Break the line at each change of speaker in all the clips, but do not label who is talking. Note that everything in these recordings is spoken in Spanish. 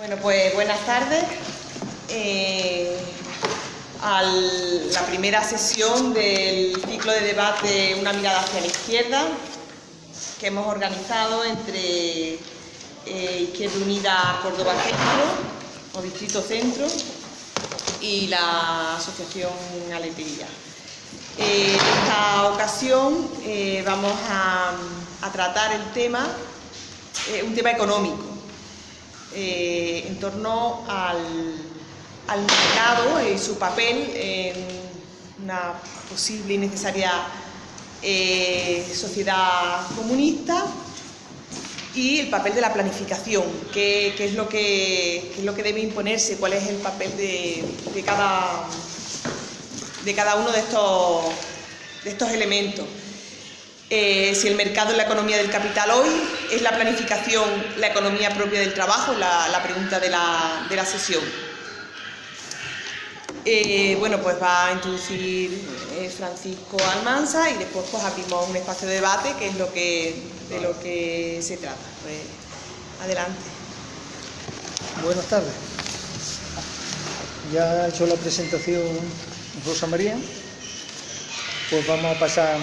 Bueno, pues buenas tardes. Eh, a la primera sesión del ciclo de debate Una mirada hacia la izquierda que hemos organizado entre eh, Izquierda Unida Córdoba Centro o Distrito Centro y la Asociación Aletería. Eh, en esta ocasión eh, vamos a, a, tratar el tema, un tema económico, en torno al, al mercado y su papel en una posible y necesaria eh, sociedad comunista y el papel de la planificación, qué, es, lo que, es lo que debe imponerse, cuál es el papel de, de, cada, de cada uno de estos, de estos elementos. Eh, si el mercado es la economía del capital hoy, es la planificación la economía propia del trabajo, la, la pregunta de la, sesión. Eh, bueno, pues va a introducir eh, Francisco Almanza y después pues abrimos un espacio de debate que es lo que, de lo que se trata. Pues, adelante.
Buenas tardes. Ya ha hecho la presentación Rosa María, pues vamos a pasar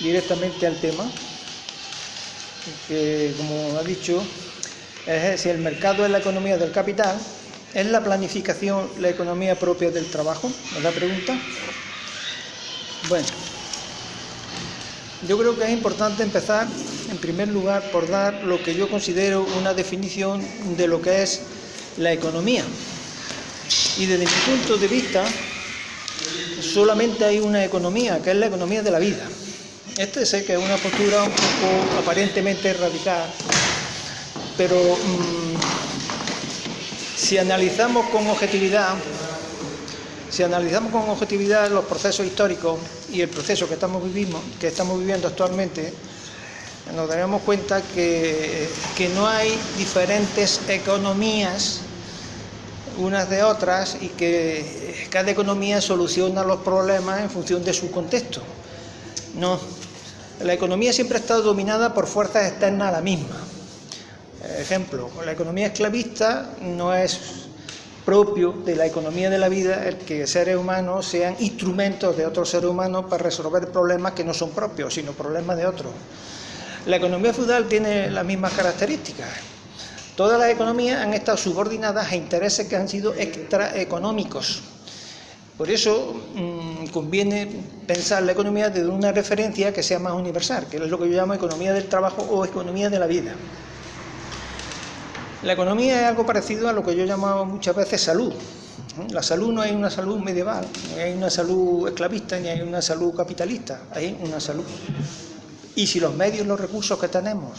directamente al tema, que como ha dicho, es si el mercado es la economía del capital, ¿Es la planificación la economía propia del trabajo? ¿Es la pregunta? Bueno, yo creo que es importante empezar, en primer lugar, por dar lo que yo considero una definición de lo que es la economía. Y desde mi punto de vista, solamente hay una economía, que es la economía de la vida. Este sé que es una postura un poco aparentemente radical, pero... Mmm, si analizamos con objetividad, si analizamos con objetividad los procesos históricos y el proceso que estamos, que estamos viviendo actualmente, nos daremos cuenta que, que no hay diferentes economías unas de otras y que cada economía soluciona los problemas en función de su contexto. No, la economía siempre ha estado dominada por fuerzas externas a la misma. Ejemplo, la economía esclavista no es propio de la economía de la vida el que seres humanos sean instrumentos de otros seres humanos para resolver problemas que no son propios, sino problemas de otros. La economía feudal tiene las mismas características. Todas las economías han estado subordinadas a intereses que han sido extraeconómicos. Por eso mmm, conviene pensar la economía desde una referencia que sea más universal, que es lo que yo llamo economía del trabajo o economía de la vida. La economía es algo parecido a lo que yo llamaba muchas veces salud. La salud no hay una salud medieval, ni hay una salud esclavista, ni hay una salud capitalista, hay una salud. Y si los medios, los recursos que tenemos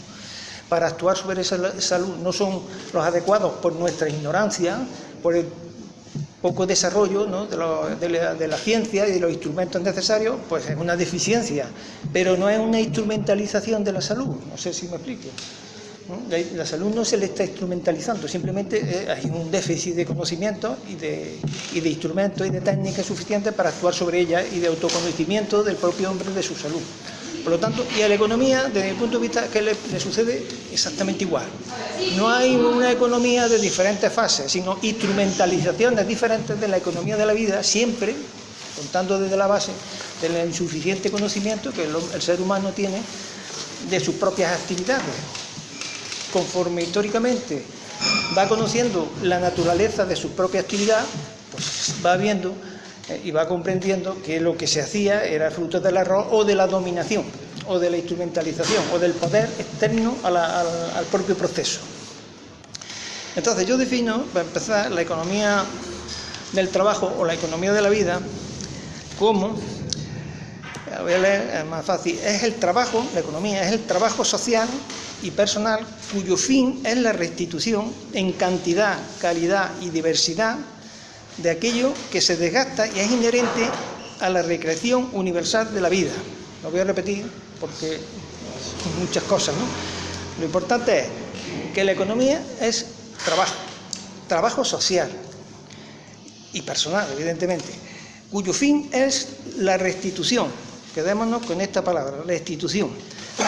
para actuar sobre esa salud no son los adecuados por nuestra ignorancia, por el poco desarrollo de, la, ciencia y de los instrumentos necesarios, pues es una deficiencia, pero no es una instrumentalización de la salud, no sé si me explico. La, salud no se le está instrumentalizando, simplemente eh, hay un déficit de conocimiento y de instrumentos y de técnicas suficientes para actuar sobre ella y de autoconocimiento del propio hombre de su salud. Por lo tanto, y a la economía, desde mi punto de vista, que le, sucede exactamente igual. No hay una economía de diferentes fases, sino instrumentalizaciones diferentes de la economía de la vida, siempre contando desde la base del insuficiente conocimiento que el, ser humano tiene de sus propias actividades conforme históricamente va conociendo la naturaleza de su propia actividad, pues va viendo y va comprendiendo que lo que se hacía era fruto del error o de la dominación, o de la instrumentalización, o del poder externo al, al propio proceso. Entonces yo defino, para empezar, la economía del trabajo o la economía de la vida como, voy a leer, es más fácil, es el trabajo, la economía es el trabajo social y personal cuyo fin es la restitución en cantidad, calidad y diversidad de aquello que se desgasta y es inherente a la recreación universal de la vida. Lo voy a repetir porque muchas cosas, ¿no? Lo importante es que la economía es trabajo, trabajo social y personal, evidentemente, cuyo fin es la restitución. Quedémonos con esta palabra, restitución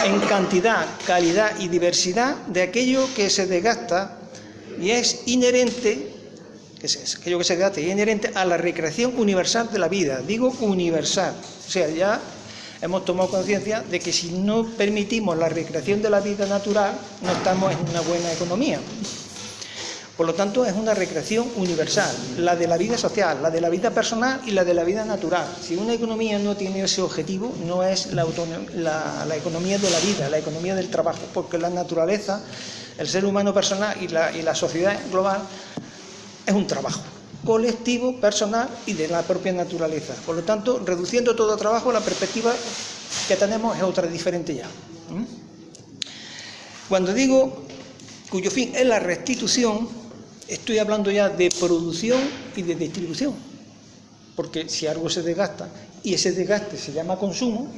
en cantidad, calidad y diversidad de aquello que se desgasta y es inherente, que es aquello que se debate, es inherente a la recreación universal de la vida, digo universal, o sea, ya hemos tomado conciencia de que si no permitimos la recreación de la vida natural, no estamos en una buena economía. Por lo tanto, es una recreación universal, la de la vida social, la de la vida personal y la de la vida natural. Si una economía no tiene ese objetivo, no es la, economía de la vida, la economía del trabajo, porque la naturaleza, el ser humano personal y la, y la sociedad global es un trabajo colectivo, personal y de la propia naturaleza. Por lo tanto, reduciendo todo trabajo, la perspectiva que tenemos es otra diferente ya. ¿Mm? Cuando digo cuyo fin es la restitución, estoy hablando ya de producción y de distribución, porque si algo se desgasta y ese desgaste se llama consumo,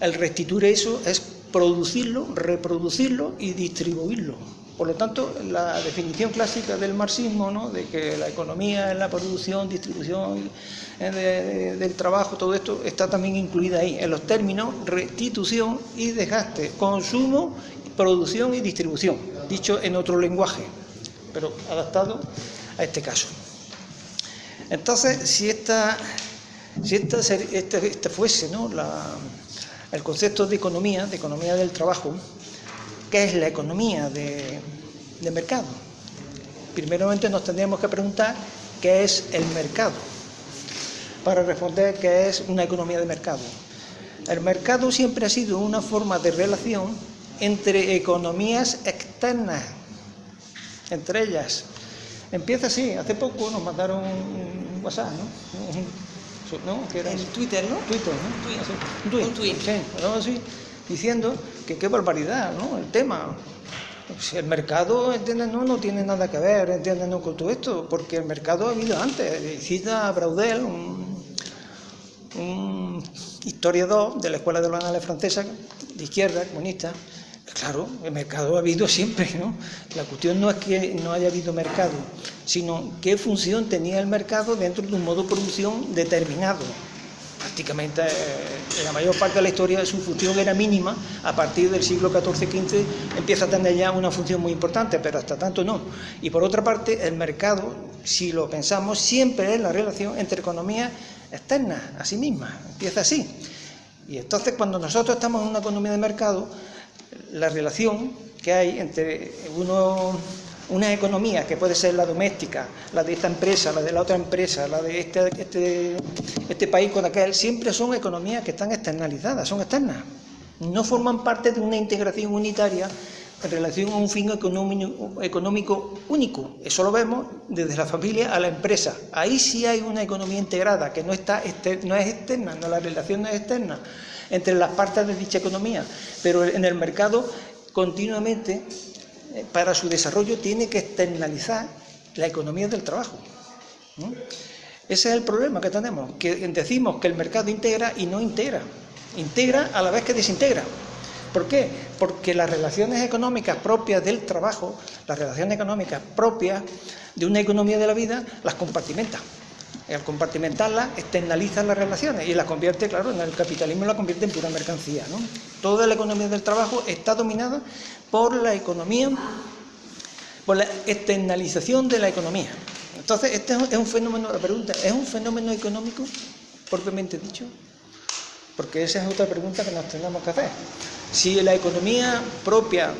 el restituir eso es producirlo, reproducirlo y distribuirlo. Por lo tanto, la definición clásica del marxismo, ¿no? de que la economía es la producción, distribución eh, del trabajo, todo esto está también incluida ahí, en los términos restitución y desgaste, consumo, producción y distribución, dicho en otro lenguaje pero adaptado a este caso. Entonces, si esta, si esta, este, este, fuese ¿no? el concepto de economía, de economía del trabajo, ¿qué es la economía de, de mercado? Primeramente nos tendríamos que preguntar qué es el mercado, para responder qué es una economía de mercado. El mercado siempre ha sido una forma de relación entre economías externas entre ellas. Empieza así, hace poco nos mandaron un WhatsApp, ¿no?
¿No? ¿Qué era en Twitter, ¿no?
Twitter,
¿no? Twitter. Un tweet.
Sí, así, diciendo que qué barbaridad, ¿no? El tema. El mercado, ¿entiendes? No, no tiene nada que ver, ¿entiendes? No, con todo esto, porque el mercado ha habido antes. Cita Braudel, un, un historiador de la Escuela de los Anales Francesa, de izquierda, comunista, Claro, el mercado ha habido siempre, ¿no? La cuestión no es que no haya habido mercado, sino qué función tenía el mercado dentro de un modo de producción determinado. Prácticamente en eh, la mayor parte de la historia su función era mínima, a partir del siglo XIV-XV empieza a tener ya una función muy importante, pero hasta tanto no. Y por otra parte, el mercado, si lo pensamos, siempre es la relación entre economías externas, a sí mismas, empieza así. Y entonces cuando nosotros estamos en una economía de mercado, la relación que hay entre uno, una economía, que puede ser la doméstica, la de esta empresa, la de la otra empresa, la de este, este, este país con aquel, siempre son economías que están externalizadas, son externas. No forman parte de una integración unitaria en relación a un fin económico único. Eso lo vemos desde la familia a la empresa. Ahí sí hay una economía integrada, que no, está, no es externa, no, la relación no es externa entre las partes de dicha economía, pero en el mercado continuamente para su desarrollo tiene que externalizar la economía del trabajo. Ese es el problema que tenemos, que decimos que el mercado integra y no integra. Integra a la vez que desintegra. ¿Por qué? Porque las relaciones económicas propias del trabajo, las relaciones económicas propias de una economía de la vida, las compartimenta al compartimentarla, externaliza las relaciones y las convierte, claro, en el capitalismo la convierte en pura mercancía. Toda la economía del trabajo está dominada por la economía, por la externalización de la economía. Entonces, este es un fenómeno, la pregunta, ¿es un fenómeno económico propiamente dicho? Porque esa es otra pregunta que nos tenemos que hacer. Si la economía propia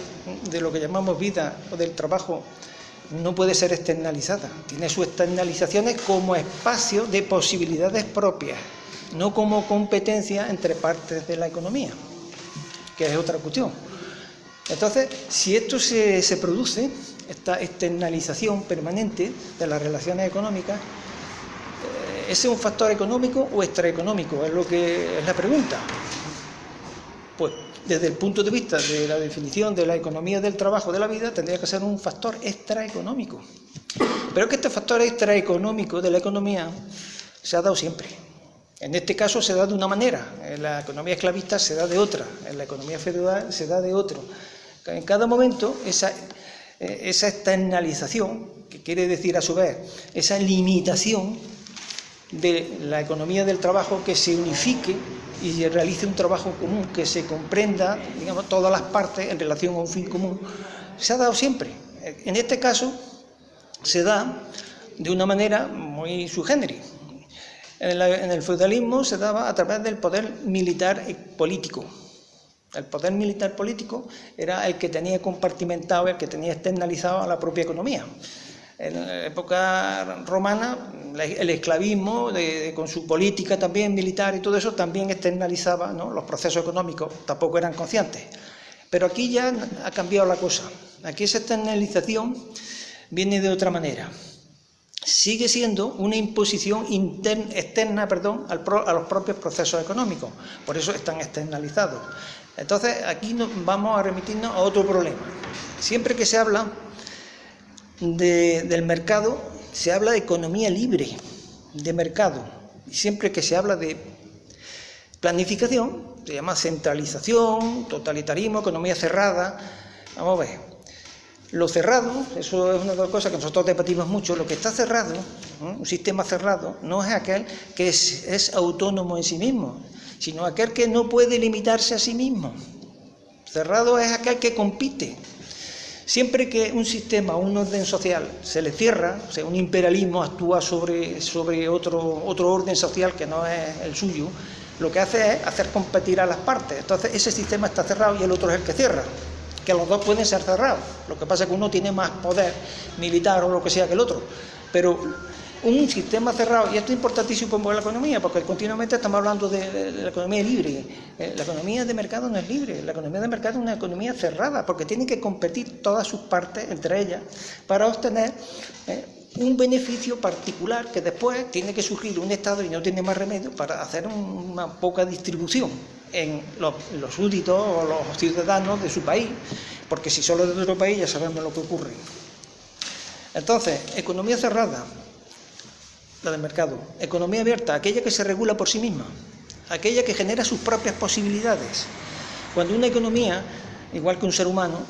de lo que llamamos vida o del trabajo no puede ser externalizada, tiene sus externalizaciones como espacio de posibilidades propias, no como competencia entre partes de la economía, que es otra cuestión. Entonces, si esto se, produce, esta externalización permanente de las relaciones económicas, eh, ¿ese es un factor económico o extraeconómico? Es lo que es la pregunta. Pues desde el punto de vista de la definición de la economía del trabajo de la vida, tendría que ser un factor extraeconómico. Pero que este factor extraeconómico de la economía se ha dado siempre. En este caso se da de una manera, en la economía esclavista se da de otra, en la economía feudal se da de otro. En cada momento esa, eh, esa externalización, que quiere decir a su vez esa limitación de la economía del trabajo que se unifique y realice un trabajo común, que se comprenda, digamos, todas las partes en relación a un fin común, se ha dado siempre. En este caso se da de una manera muy subgéneri. En, en el feudalismo se daba a través del poder militar y político. El poder militar político era el que tenía compartimentado, el que tenía externalizado a la propia economía. En la época romana, el esclavismo, con su política también militar y todo eso, también externalizaba los procesos económicos, tampoco eran conscientes. Pero aquí ya ha cambiado la cosa. Aquí esa externalización viene de otra manera. Sigue siendo una imposición externa perdón, a los propios procesos económicos, por eso están externalizados. Entonces, aquí vamos a remitirnos a otro problema. Siempre que se habla del mercado, se habla de economía libre, de mercado. Y siempre que se habla de planificación, se llama centralización, totalitarismo, economía cerrada. Vamos a ver. Lo cerrado, eso es una de las cosas que nosotros debatimos mucho, lo que está cerrado, un sistema cerrado, no es aquel que es autónomo en sí mismo, sino aquel que no puede limitarse a sí mismo. Cerrado es aquel que compite. Siempre que un sistema, un orden social se le cierra, o sea, un imperialismo actúa sobre, sobre otro, otro orden social que no es el suyo, lo que hace es hacer competir a las partes. Entonces ese sistema está cerrado y el otro es el que cierra. Que los dos pueden ser cerrados. Lo que pasa es que uno tiene más poder militar o lo que sea que el otro. Pero un sistema cerrado, y esto es importantísimo para la economía, porque continuamente estamos hablando de, la economía libre. Eh, la economía de mercado no es libre, la economía de mercado es una economía cerrada, porque tienen que competir todas sus partes entre ellas para obtener eh, un beneficio particular que después tiene que surgir un Estado y no tiene más remedio para hacer una poca distribución en los, los súbditos o los ciudadanos de su país, porque si solo de otro país ya sabemos lo que ocurre. Entonces, economía cerrada, del mercado. Economía abierta, aquella que se regula por sí misma, aquella que genera sus propias posibilidades. Cuando una economía, igual que un ser humano,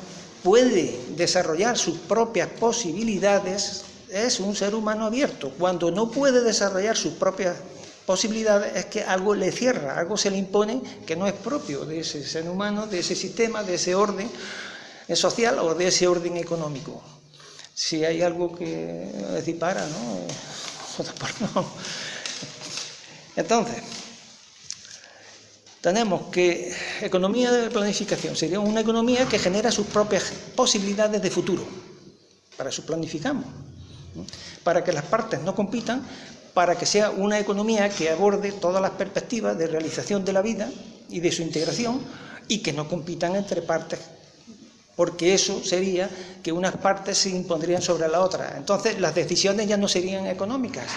puede desarrollar sus propias posibilidades, es un ser humano abierto. Cuando no puede desarrollar sus propias posibilidades es que algo le cierra, algo se le impone que no es propio de ese ser humano, de ese sistema, de ese orden social o de ese orden económico. Si hay algo que Entonces, tenemos que economía de planificación sería una economía que genera sus propias posibilidades de futuro. Para eso planificamos. Para que las partes no compitan, para que sea una economía que aborde todas las perspectivas de realización de la vida y de su integración y que no compitan entre partes porque eso sería que unas partes se impondrían sobre la otra. Entonces las decisiones ya no serían económicas,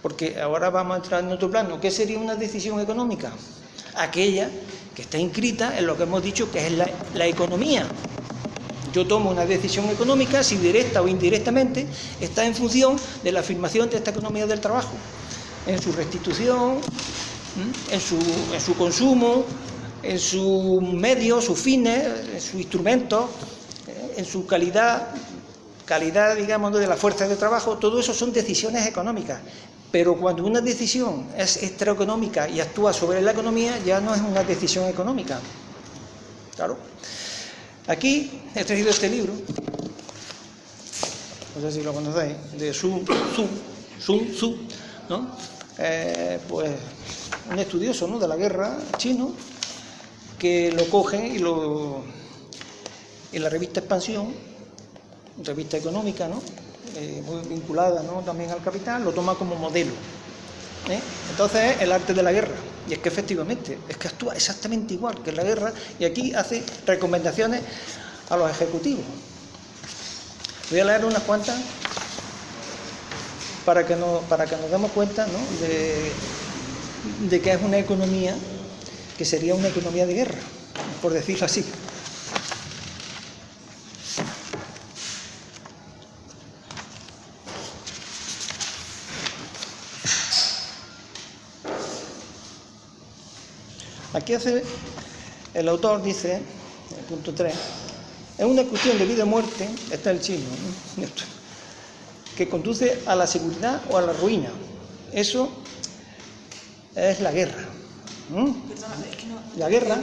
porque ahora vamos a entrar en otro plano. ¿Qué sería una decisión económica? Aquella que está inscrita en lo que hemos dicho que es la, economía. Yo tomo una decisión económica, si directa o indirectamente, está en función de la afirmación de esta economía del trabajo, en su restitución, en su consumo, en sus medios, sus fines, en sus instrumentos, eh, en su calidad, calidad, digamos, de la fuerza de trabajo, todo eso son decisiones económicas. Pero cuando una decisión es extraeconómica y actúa sobre la economía, ya no es una decisión económica. Claro. Aquí he traído este libro, no sé si lo conocéis, de Sun Tzu, Sun Tzu, ¿no? Eh, pues un estudioso ¿no? de la guerra chino, que lo cogen y lo en la revista Expansión, revista económica, ¿no? Eh, muy vinculada ¿no? también al capital, lo toma como modelo. ¿eh? Entonces el arte de la guerra. Y es que efectivamente, es que actúa exactamente igual que en la guerra y aquí hace recomendaciones a los ejecutivos. Voy a leer unas cuantas para que, no, para que nos demos cuenta ¿no? de que es una economía que sería una economía de guerra, por decirlo así. Aquí hace, el autor dice, en el punto 3, es una cuestión de vida o muerte, está el chino, que conduce a la seguridad o a la ruina. Eso es la guerra. ¿Mm? la guerra.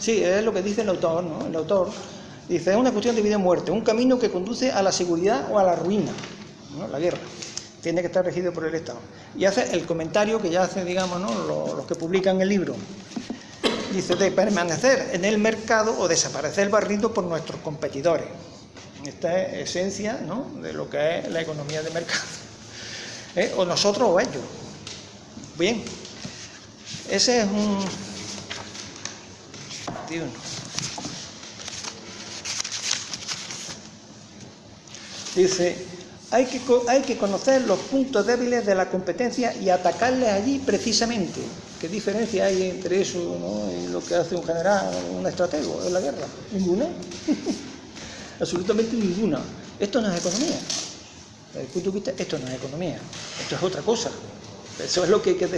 Sí, es lo que dice el autor, ¿no? El autor Dice, es una cuestión de vida y muerte, un camino que conduce a la seguridad o a la ruina, ¿no? la guerra. Tiene que estar regido por el Estado. Y hace el comentario que ya hace, digamos, ¿no? los, los que publican el libro. Dice, de permanecer en el mercado o desaparecer barrido por nuestros competidores. Esta es esencia ¿no? de lo que es la economía de mercado. ¿Eh? O nosotros o ellos. Bien, ese es un... Dice, hay que, hay que conocer los puntos débiles de la competencia y atacarles allí precisamente. ¿Qué diferencia hay entre eso y lo que hace un general, un estratego en la guerra? Ninguna. Absolutamente ninguna. Esto no es economía. Desde el esto no es economía. Esto es otra cosa. Eso es lo que hay que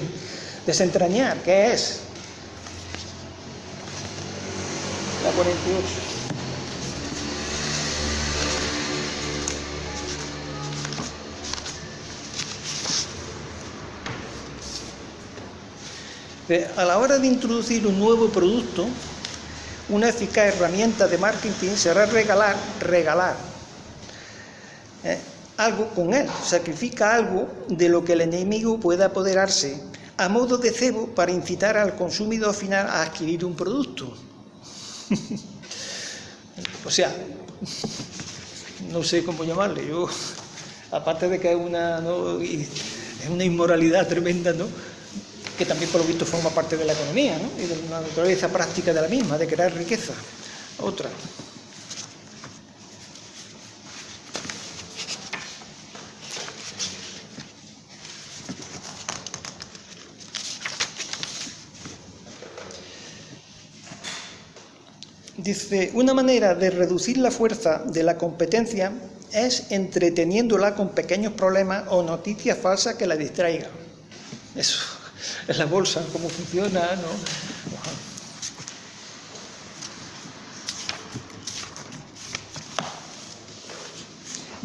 desentrañar. ¿Qué es? La 48. A la hora de introducir un nuevo producto, una eficaz herramienta de marketing será regalar, regalar ¿eh? algo con él, sacrifica algo de lo que el enemigo pueda apoderarse a modo de cebo para incitar al consumidor final a adquirir un producto. o sea, no sé cómo llamarle, yo, aparte de que es una, es una inmoralidad tremenda, ¿no? que también por lo visto forma parte de la economía ¿no? y de la naturaleza práctica de la misma, de crear riqueza. Otra. Dice, una manera de reducir la fuerza de la competencia es entreteniéndola con pequeños problemas o noticias falsas que la distraigan. Eso en la bolsa, cómo funciona, ¿no?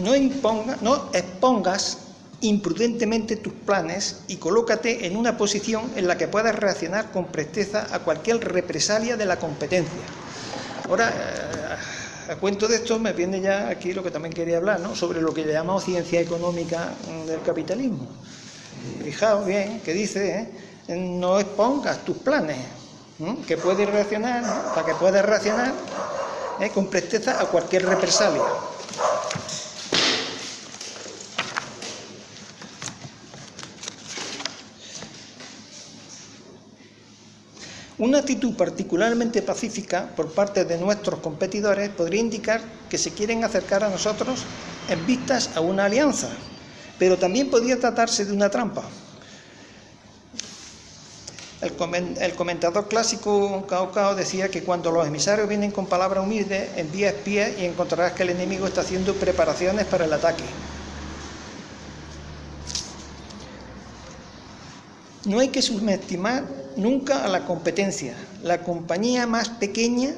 No, imponga, no expongas imprudentemente tus planes y colócate en una posición en la que puedas reaccionar con presteza a cualquier represalia de la competencia. Ahora, eh, a cuento de esto me viene ya aquí lo que también quería hablar, ¿no? sobre lo que llamamos ciencia económica del capitalismo. Fijaos bien que dice, ¿eh? no expongas tus planes, que puedes reaccionar, para que puedas reaccionar ¿eh? con presteza a cualquier represalia. Una actitud particularmente pacífica por parte de nuestros competidores podría indicar que se quieren acercar a nosotros en vistas a una alianza, pero también podría tratarse de una trampa. El, comentador clásico Cao Cao decía que cuando los emisarios vienen con palabras humildes, envía espías y encontrarás que el enemigo está haciendo preparaciones para el ataque. No hay que subestimar nunca a la competencia. La compañía más pequeña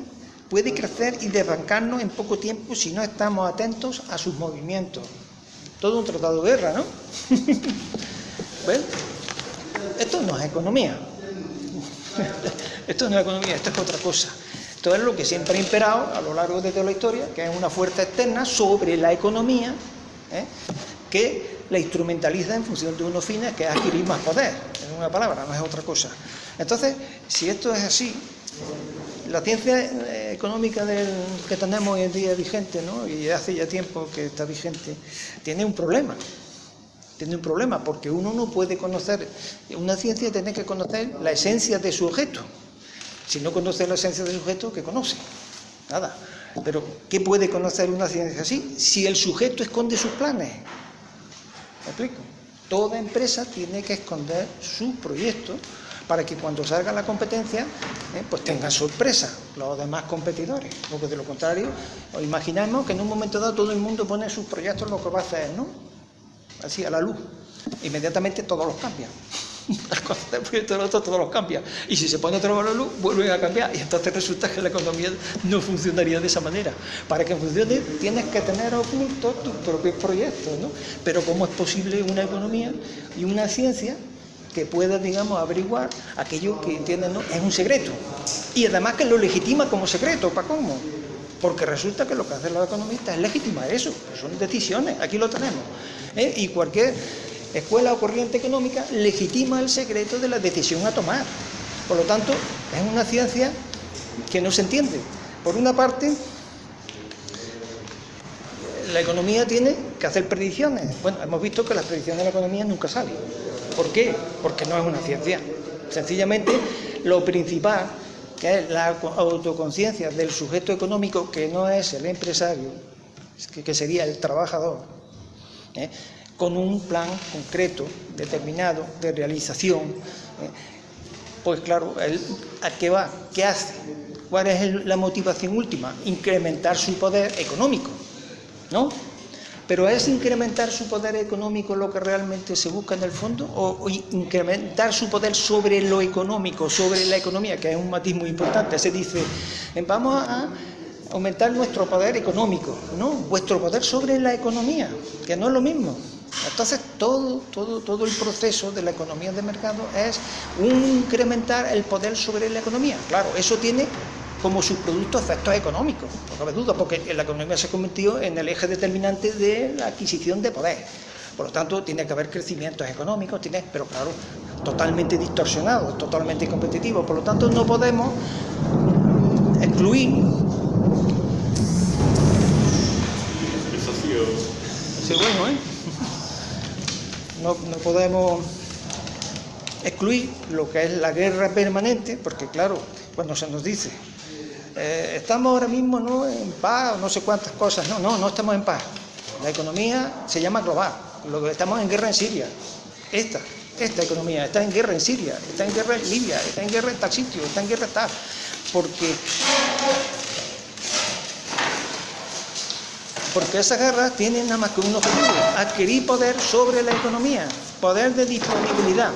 puede crecer y desbancarnos en poco tiempo si no estamos atentos a sus movimientos todo un tratado de guerra, ¿no? ¿Ven? Esto no es economía. Esto no es economía, esto es otra cosa. Esto es lo que siempre ha imperado a lo largo de toda la historia, que es una fuerza externa sobre la economía, ¿eh? que la instrumentaliza en función de unos fines, que es adquirir más poder, en una palabra, no es otra cosa. Entonces, si esto es así, la ciencia eh, económica que tenemos hoy en día vigente, ¿no? y hace ya tiempo que está vigente, tiene un problema. Tiene un problema porque uno no puede conocer, una ciencia tiene que conocer la esencia de su objeto. Si no conoce la esencia del sujeto, ¿qué conoce? Nada. Pero, ¿qué puede conocer una ciencia así? Si el sujeto esconde sus planes. ¿Me explico? Toda empresa tiene que esconder su proyecto para que cuando salga la competencia, eh, pues tengan sorpresa los demás competidores. Porque de lo contrario, os imaginamos que en un momento dado todo el mundo pone sus proyectos lo que va a hacer, ¿no? Así, a la luz. Inmediatamente todos los cambian. Todos los cambian. Y si se pone otra vez la luz, vuelven a cambiar. Y entonces resulta que la economía no funcionaría de esa manera. Para que funcione tienes que tener ocultos tus propios proyectos, ¿no? Pero ¿cómo es posible una economía y una ciencia que pueda, digamos, averiguar aquello que entienden, ¿no? Es un secreto. Y además que lo legitima como secreto, ¿para cómo? porque resulta que lo que hacen los economistas es legitimar eso, son decisiones, aquí lo tenemos. ¿eh? Y cualquier escuela o corriente económica legitima el secreto de la decisión a tomar. Por lo tanto, es una ciencia que no se entiende. Por una parte, la economía tiene que hacer predicciones. Bueno, hemos visto que las predicciones de la economía nunca salen. ¿Por qué? Porque no es una ciencia. Sencillamente, lo principal, que es la autoconciencia del sujeto económico, que no es el empresario, que sería el trabajador, ¿eh? Con un plan concreto, determinado, de realización. ¿eh? Pues claro, ¿a qué va? ¿Qué hace? ¿Cuál es la motivación última? Incrementar su poder económico, ¿no? Pero ¿es incrementar su poder económico lo que realmente se busca en el fondo? ¿O, incrementar su poder sobre lo económico, sobre la economía, que es un matiz muy importante? Se dice, vamos a aumentar nuestro poder económico, no, vuestro poder sobre la economía, que no es lo mismo. Entonces todo, todo, todo el proceso de la economía de mercado es incrementar el poder sobre la economía. Claro, eso tiene como subproducto efectos económicos, no cabe duda, porque la economía se ha convertido en el eje determinante de la adquisición de poder. Por lo tanto, tiene que haber crecimientos económicos, tiene, pero claro, totalmente distorsionados, totalmente competitivos. Por lo tanto, no podemos excluir. Sí, bueno, ¿eh? No, no podemos excluir lo que es la guerra permanente, porque claro, cuando se nos dice eh, estamos ahora mismo ¿no? en paz, no sé cuántas cosas, no, no, no estamos en paz. La economía se llama global, estamos en guerra en Siria. Esta, esta economía está en guerra en Siria, está en guerra en Libia, está en guerra en tal sitio, está en guerra en tal. Porque, porque esa guerra tiene nada más que un objetivo, adquirir poder sobre la economía, poder de disponibilidad,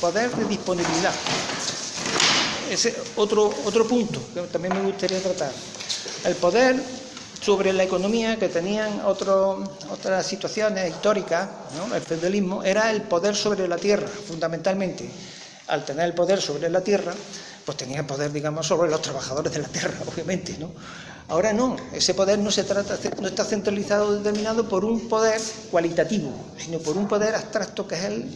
poder de disponibilidad ese otro, otro punto que también me gustaría tratar. El poder sobre la economía que tenían otras situaciones históricas, el feudalismo, era el poder sobre la tierra, fundamentalmente. Al tener el poder sobre la tierra, pues tenía poder, digamos, sobre los trabajadores de la tierra, obviamente, ¿no? Ahora no, ese poder no se trata, no está centralizado o determinado por un poder cualitativo, sino por un poder abstracto que es el,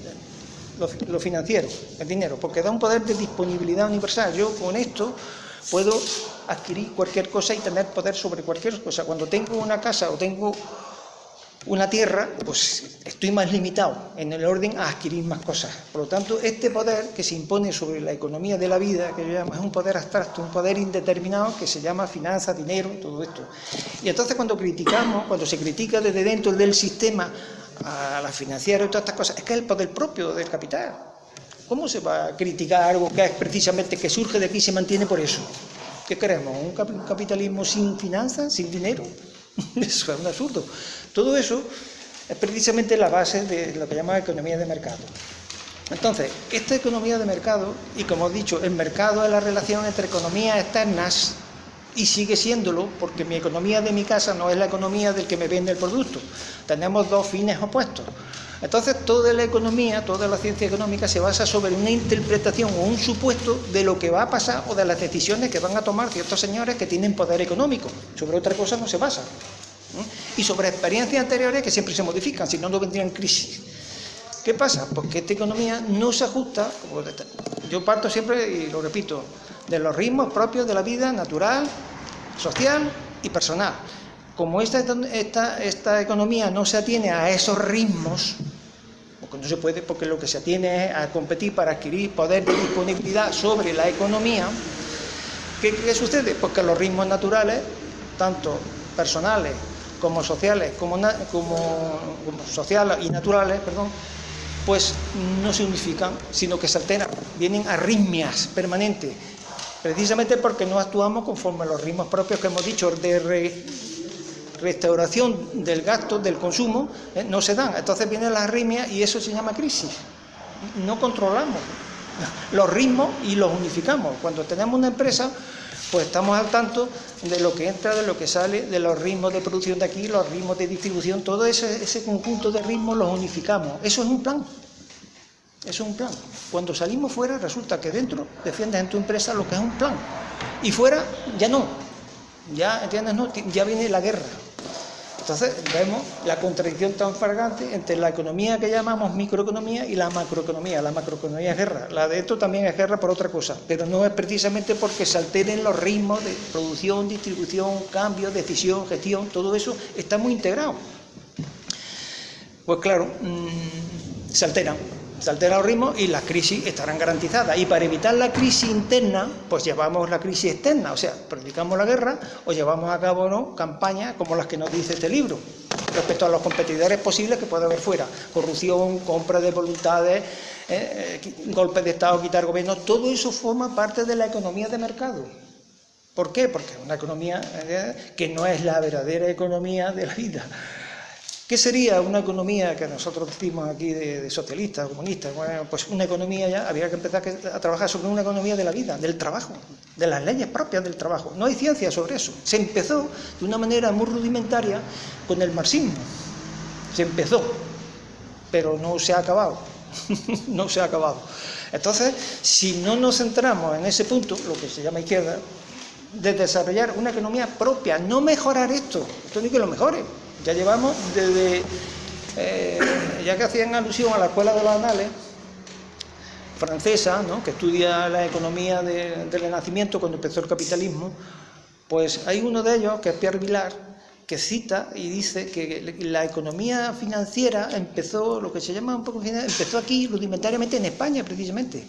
lo, financiero, el dinero, porque da un poder de disponibilidad universal. Yo con esto puedo adquirir cualquier cosa y tener poder sobre cualquier cosa. Cuando tengo una casa o tengo una tierra, pues estoy más limitado en el orden a adquirir más cosas. Por lo tanto, este poder que se impone sobre la economía de la vida, que yo llamo, es un poder abstracto, un poder indeterminado que se llama finanza, dinero, todo esto. Y entonces cuando criticamos, cuando se critica desde dentro del sistema a la financiera y todas estas cosas, es que es el poder propio del capital. ¿Cómo se va a criticar algo que es precisamente que surge de aquí y se mantiene por eso? ¿Qué queremos? ¿Un capitalismo sin finanzas, sin dinero? Eso es un absurdo. Todo eso es precisamente la base de lo que llamamos economía de mercado. Entonces, esta economía de mercado, y como he dicho, el mercado es la relación entre economías externas y sigue siéndolo porque mi economía de mi casa no es la economía del que me vende el producto. Tenemos dos fines opuestos. Entonces toda la economía, toda la ciencia económica se basa sobre una interpretación o un supuesto de lo que va a pasar o de las decisiones que van a tomar ciertos señores que tienen poder económico. Sobre otra cosa no se basa. Y sobre experiencias anteriores que siempre se modifican, si no, no vendrían crisis. ¿Qué pasa? Pues que esta economía no se ajusta, yo parto siempre, y lo repito, de los ritmos propios de la vida natural, social y personal. Como esta, esta economía no se atiene a esos ritmos, porque no se puede, porque lo que se atiene es a competir para adquirir poder de disponibilidad sobre la economía, ¿qué, sucede? Pues que los ritmos naturales, tanto personales como sociales, como, como, sociales y naturales, perdón, pues no se unifican, sino que se alteran, vienen arritmias permanentes, precisamente porque no actuamos conforme a los ritmos propios que hemos dicho de restauración del gasto, del consumo, ¿eh? no se dan. Entonces vienen las arritmias y eso se llama crisis. No controlamos los ritmos y los unificamos. Cuando tenemos una empresa, pues estamos al tanto de lo que entra, de lo que sale, de los ritmos de producción de aquí, los ritmos de distribución, todo ese, ese conjunto de ritmos los unificamos. Eso es un plan. Eso es un plan. Cuando salimos fuera resulta que dentro defiendes en tu empresa lo que es un plan. Y fuera ya no. Ya, ¿entiendes? No, ya viene la guerra. Entonces vemos la contradicción tan fragante entre la economía que llamamos microeconomía y la macroeconomía. La macroeconomía es guerra, la de esto también es guerra por otra cosa, pero no es precisamente porque se alteren los ritmos de producción, distribución, cambio, decisión, gestión, todo eso está muy integrado. Pues claro, mmm, se alteran se altera el ritmo y las crisis estarán garantizadas. Y para evitar la crisis interna, pues llevamos la crisis externa, o sea, predicamos la guerra o llevamos a cabo ¿no? campañas como las que nos dice este libro, respecto a los competidores posibles que puede haber fuera. Corrupción, compra de voluntades, eh, eh, golpes de Estado, quitar gobierno, todo eso forma parte de la economía de mercado. ¿Por qué? Porque es una economía eh, que no es la verdadera economía de la vida. ¿Qué sería una economía que nosotros decimos aquí de, socialista, comunista? Bueno, pues una economía ya, había que empezar a trabajar sobre una economía de la vida, del trabajo, de las leyes propias del trabajo. No hay ciencia sobre eso. Se empezó de una manera muy rudimentaria con el marxismo. Se empezó, pero no se ha acabado. no se ha acabado. Entonces, si no nos centramos en ese punto, lo que se llama izquierda, de desarrollar una economía propia, no mejorar esto, esto ni que lo mejore, ya llevamos desde, eh, ya que hacían alusión a la Escuela de los Anales, francesa, ¿no? que estudia la economía del Renacimiento cuando empezó el capitalismo, pues hay uno de ellos, que es Pierre Vilar, que cita y dice que la economía financiera empezó, lo que se llama un poco empezó aquí rudimentariamente en España precisamente,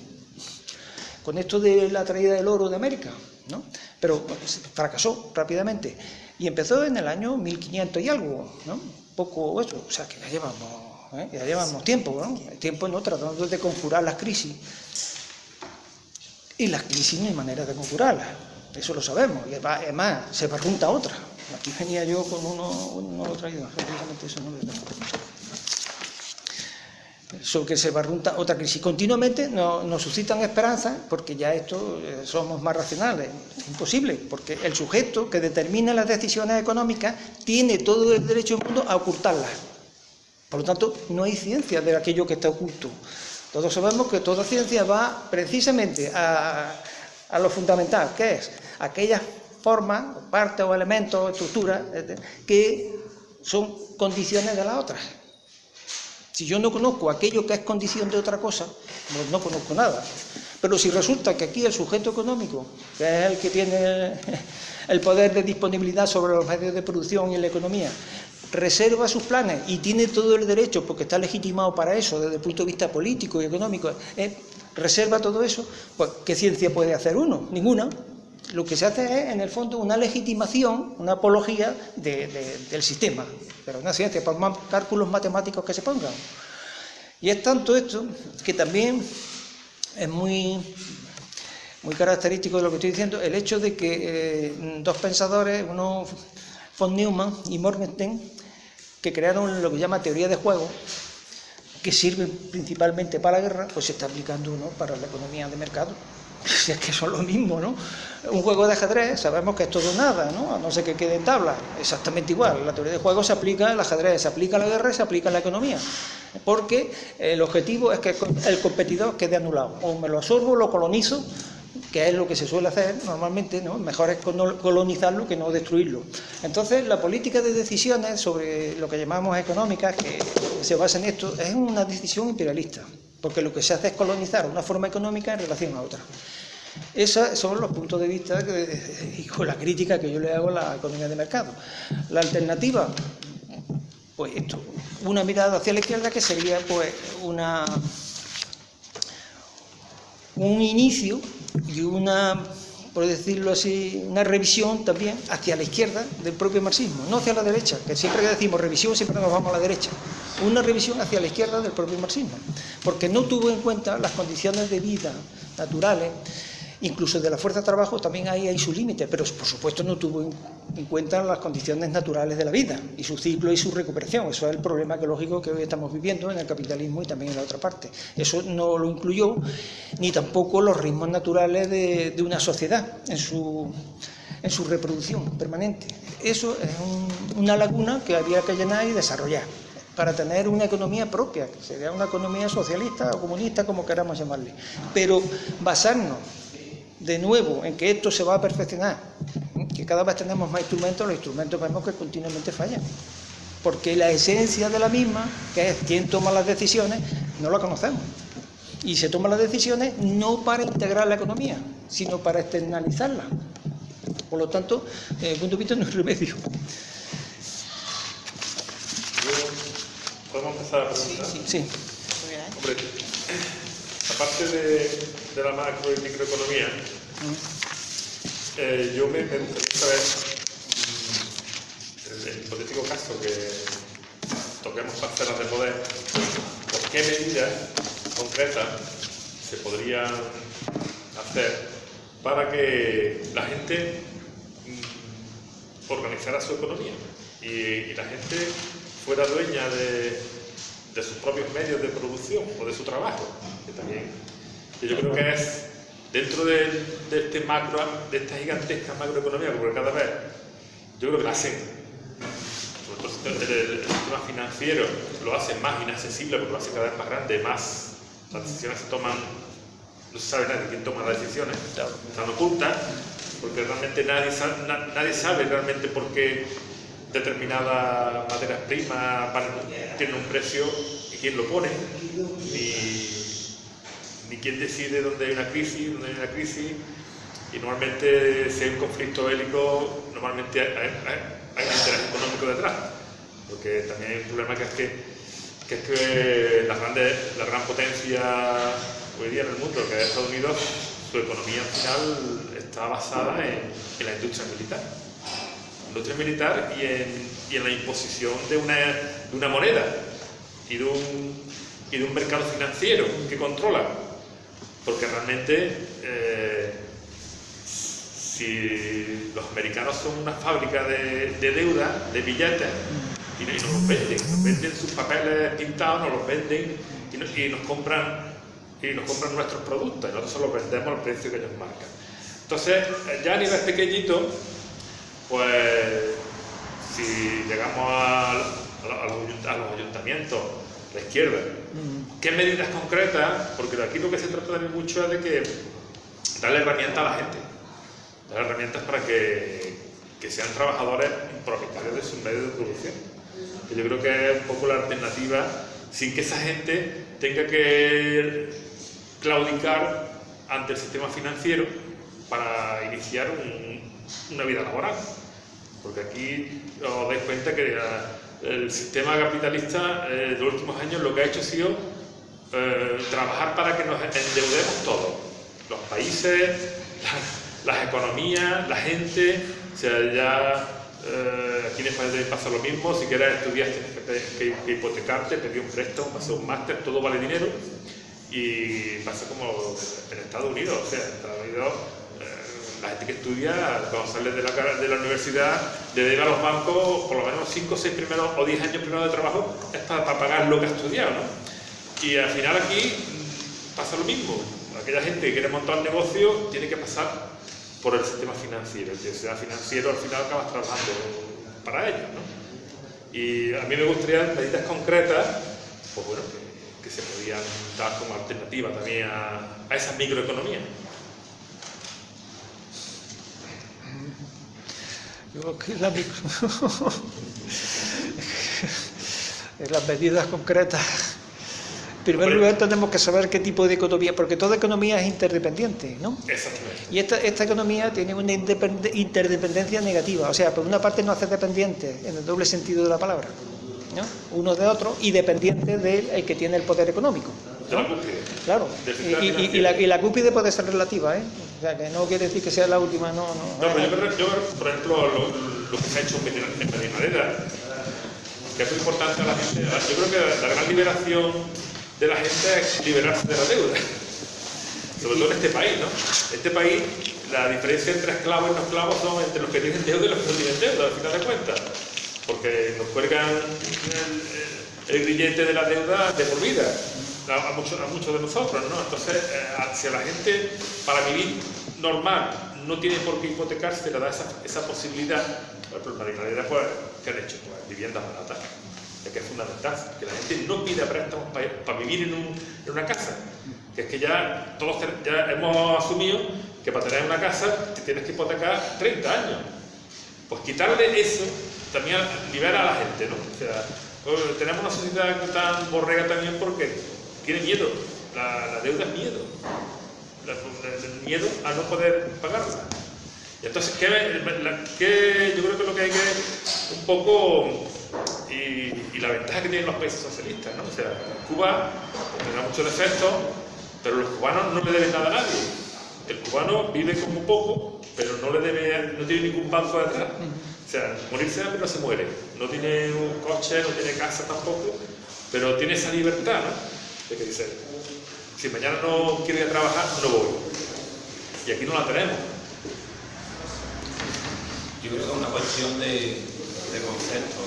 con esto de la traída del oro de América, ¿no? pero fracasó rápidamente. Y empezó en el año 1500 y algo, ¿no? Poco eso, o sea que ya llevamos, ¿eh? ya llevamos tiempo, ¿no? Tiempo no tratando de conjurar las crisis. Y las crisis no hay manera de conjurarlas, eso lo sabemos. Y además, se pregunta otra. Aquí venía yo con uno, uno lo traído, eso no sobre que se barrunta otra crisis. Continuamente nos, suscitan esperanzas porque ya esto eh, somos más racionales. Es imposible, porque el sujeto que determina las decisiones económicas tiene todo el derecho del mundo a ocultarlas. Por lo tanto, no hay ciencia de aquello que está oculto. Todos sabemos que toda ciencia va precisamente a, a lo fundamental, que es aquellas formas, partes o elementos, estructuras, que son condiciones de las otras. Si yo no conozco aquello que es condición de otra cosa, no conozco nada. Pero si resulta que aquí el sujeto económico, que es el que tiene el poder de disponibilidad sobre los medios de producción y la economía, reserva sus planes y tiene todo el derecho, porque está legitimado para eso desde el punto de vista político y económico, eh, reserva todo eso, pues ¿qué ciencia puede hacer uno? Ninguna. Lo que se hace es, en el fondo, una legitimación, una apología del sistema, pero una ciencia, por más cálculos matemáticos que se pongan. Y es tanto esto que también es muy, muy característico de lo que estoy diciendo, el hecho de que eh, dos pensadores, uno von Neumann y Morgenstern, que crearon lo que llama teoría de juego, que sirve principalmente para la guerra, pues se está aplicando uno para la economía de mercado. Si es que son lo mismo, ¿no? Un juego de ajedrez, sabemos que es todo nada, ¿no? A no ser que quede en tabla, exactamente igual. La teoría de juego se aplica al ajedrez, se aplica a la guerra se aplica a la economía. Porque el objetivo es que el competidor quede anulado. O me lo absorbo, lo colonizo, que es lo que se suele hacer normalmente, ¿no? Mejor es colonizarlo que no destruirlo. Entonces, la política de decisiones sobre lo que llamamos económicas, que se basa en esto, es una decisión imperialista porque lo que se hace es colonizar una forma económica en relación a otra. Esos son los puntos de vista y con la crítica que yo le hago a la economía de mercado. La alternativa, pues esto, una mirada hacia la izquierda que sería pues una un inicio y una, por decirlo así, una revisión también hacia la izquierda del propio marxismo, no hacia la derecha, que siempre que decimos revisión siempre nos vamos a la derecha. Una revisión hacia la izquierda del propio marxismo, porque no tuvo en cuenta las condiciones de vida naturales, incluso de la fuerza de trabajo también hay, hay su límite, pero por supuesto no tuvo en cuenta las condiciones naturales de la vida y su ciclo y su recuperación. Eso es el problema ecológico que hoy estamos viviendo en el capitalismo y también en la otra parte. Eso no lo incluyó ni tampoco los ritmos naturales de, una sociedad en su, en su reproducción permanente. Eso es una laguna que había que llenar y desarrollar para tener una economía propia, que sería una economía socialista o comunista, como queramos llamarle. Pero basarnos de nuevo en que esto se va a perfeccionar, que cada vez tenemos más instrumentos, los instrumentos vemos que continuamente fallan. Porque la esencia de la misma, que es quién toma las decisiones, no la conocemos. Y se toman las decisiones no para integrar la economía, sino para externalizarla. Por lo tanto, desde el punto de vista no es remedio.
¿Podemos empezar a preguntar?
Sí. sí.
Hombre, aparte de, de, la macro y microeconomía, eh, yo me, me gustaría saber, mm, en el hipotético caso que toquemos parcelas de poder, ¿por qué medidas concretas se podrían hacer para que la gente mm, organizara su economía y, y la gente fuera dueña de, de, sus propios medios de producción o de su trabajo, que también yo creo que es dentro de, de este macro, de esta gigantesca macroeconomía, porque cada vez yo creo que la hacen, sobre todo el, el, el sistema financiero lo hace más inaccesible porque lo hace cada vez más grande, más las decisiones se toman, no se sabe nadie quién toma las decisiones, están ocultas, porque realmente nadie sabe, nadie sabe realmente por qué determinadas materias primas tienen un precio y quién lo pone, ni quién decide dónde hay una crisis, dónde hay una crisis, y normalmente si hay un conflicto bélico, normalmente hay, hay, hay un interés económico detrás, porque también hay un problema que es que es que la, grande, la gran potencia hoy día en el mundo, que es Estados Unidos, su economía al final está basada en, la industria militar. industria militar y en, y en la imposición de una, de una, moneda y de un, y de un mercado financiero que controla. Porque realmente, eh, si los americanos son una fábrica de, de deuda, de billetes, y, y, nos los venden, nos venden sus papeles pintados, nos los venden y nos, compran y nos compran nuestros productos y nosotros los vendemos al precio que ellos marcan. Entonces, ya a nivel pequeñito, pues si llegamos a, los, a los ayuntamientos, la izquierda, ¿qué medidas concretas? Porque aquí lo que se trata también mucho es de que darle herramientas a la gente, darle herramientas para que, que sean trabajadores propietarios de sus medios de producción. Que yo creo que es un poco la alternativa sin que esa gente tenga que claudicar ante el sistema financiero para iniciar un, una vida laboral. Porque aquí os dais cuenta que el sistema capitalista eh, de los últimos años lo que ha hecho ha sido eh, trabajar para que nos endeudemos todos. Los países, la, las economías, la gente, o sea, ya eh, aquí en España pasa lo mismo, si quieres estudiar que, hipotecarte, pedir un préstamo, hacer un máster, todo vale dinero. Y pasa como en Estados Unidos, o sea, en Estados Unidos la gente que estudia, cuando sale de la, universidad, le ir a los bancos por lo menos 5, 6 primeros o 10 años primero de trabajo, es para, pagar lo que ha estudiado, ¿no? Y al final aquí pasa lo mismo. Aquella gente que quiere montar un negocio tiene que pasar por el sistema financiero. El sistema financiero al final acabas trabajando para ellos, ¿no? Y a mí me gustaría medidas concretas, pues bueno, que, que se podían dar como alternativa también a, a esa microeconomía.
La micro... las medidas concretas. En primer lugar tenemos que saber qué tipo de economía, porque toda economía es interdependiente, ¿no?
Exactamente.
Y esta, esta economía tiene una interdependencia negativa, o sea, por una parte nos hace dependientes, en el doble sentido de la palabra, ¿no? Uno de otro, y dependiente del que tiene el poder económico.
De la.
Claro. Y, y, y, la, y la cúspide puede ser relativa, ¿eh? O sea, que no quiere decir que sea la última, no, no.
No, pero yo, yo por ejemplo, lo, que se ha hecho en Medinadera, que es muy importante a la gente, yo creo que la, la gran liberación de la gente es liberarse de la deuda. Sobre todo en este país, ¿no? Este país, la diferencia entre esclavos y no esclavos son entre los que tienen deuda y los que no tienen deuda, al final de cuentas. Porque nos cuelgan el, el grillete de la deuda de por vida a, muchos, a de nosotros, ¿no? Entonces, eh, si la gente para vivir normal no tiene por qué hipotecarse, le da esa, esa posibilidad, por ejemplo, la pues, ¿qué han hecho? Pues viviendas baratas, que es fundamental, que la gente no pida préstamos para, para vivir en, un, en, una casa, que es que ya todos ya hemos asumido que para tener una casa te tienes que hipotecar 30 años, Pues quitarle eso también libera a la gente, ¿no? O sea, pues, tenemos una sociedad tan borrega también porque tiene miedo. La, deuda es miedo. el miedo a no poder pagarla. Y entonces, ¿qué, yo creo que lo que hay que un poco, y, la ventaja que tienen los países socialistas, ¿no? O sea, Cuba tendrá muchos defectos, pero los cubanos no le deben nada a nadie. El cubano vive como poco, pero no le debe, no tiene ningún banco detrás. O sea, morirse de hambre no se muere. No tiene un coche, no tiene casa tampoco, pero tiene esa libertad, ¿no? De que dice, si mañana no quiero ir a trabajar, no voy. Y aquí no la tenemos.
Yo creo que es una cuestión de, de concepto,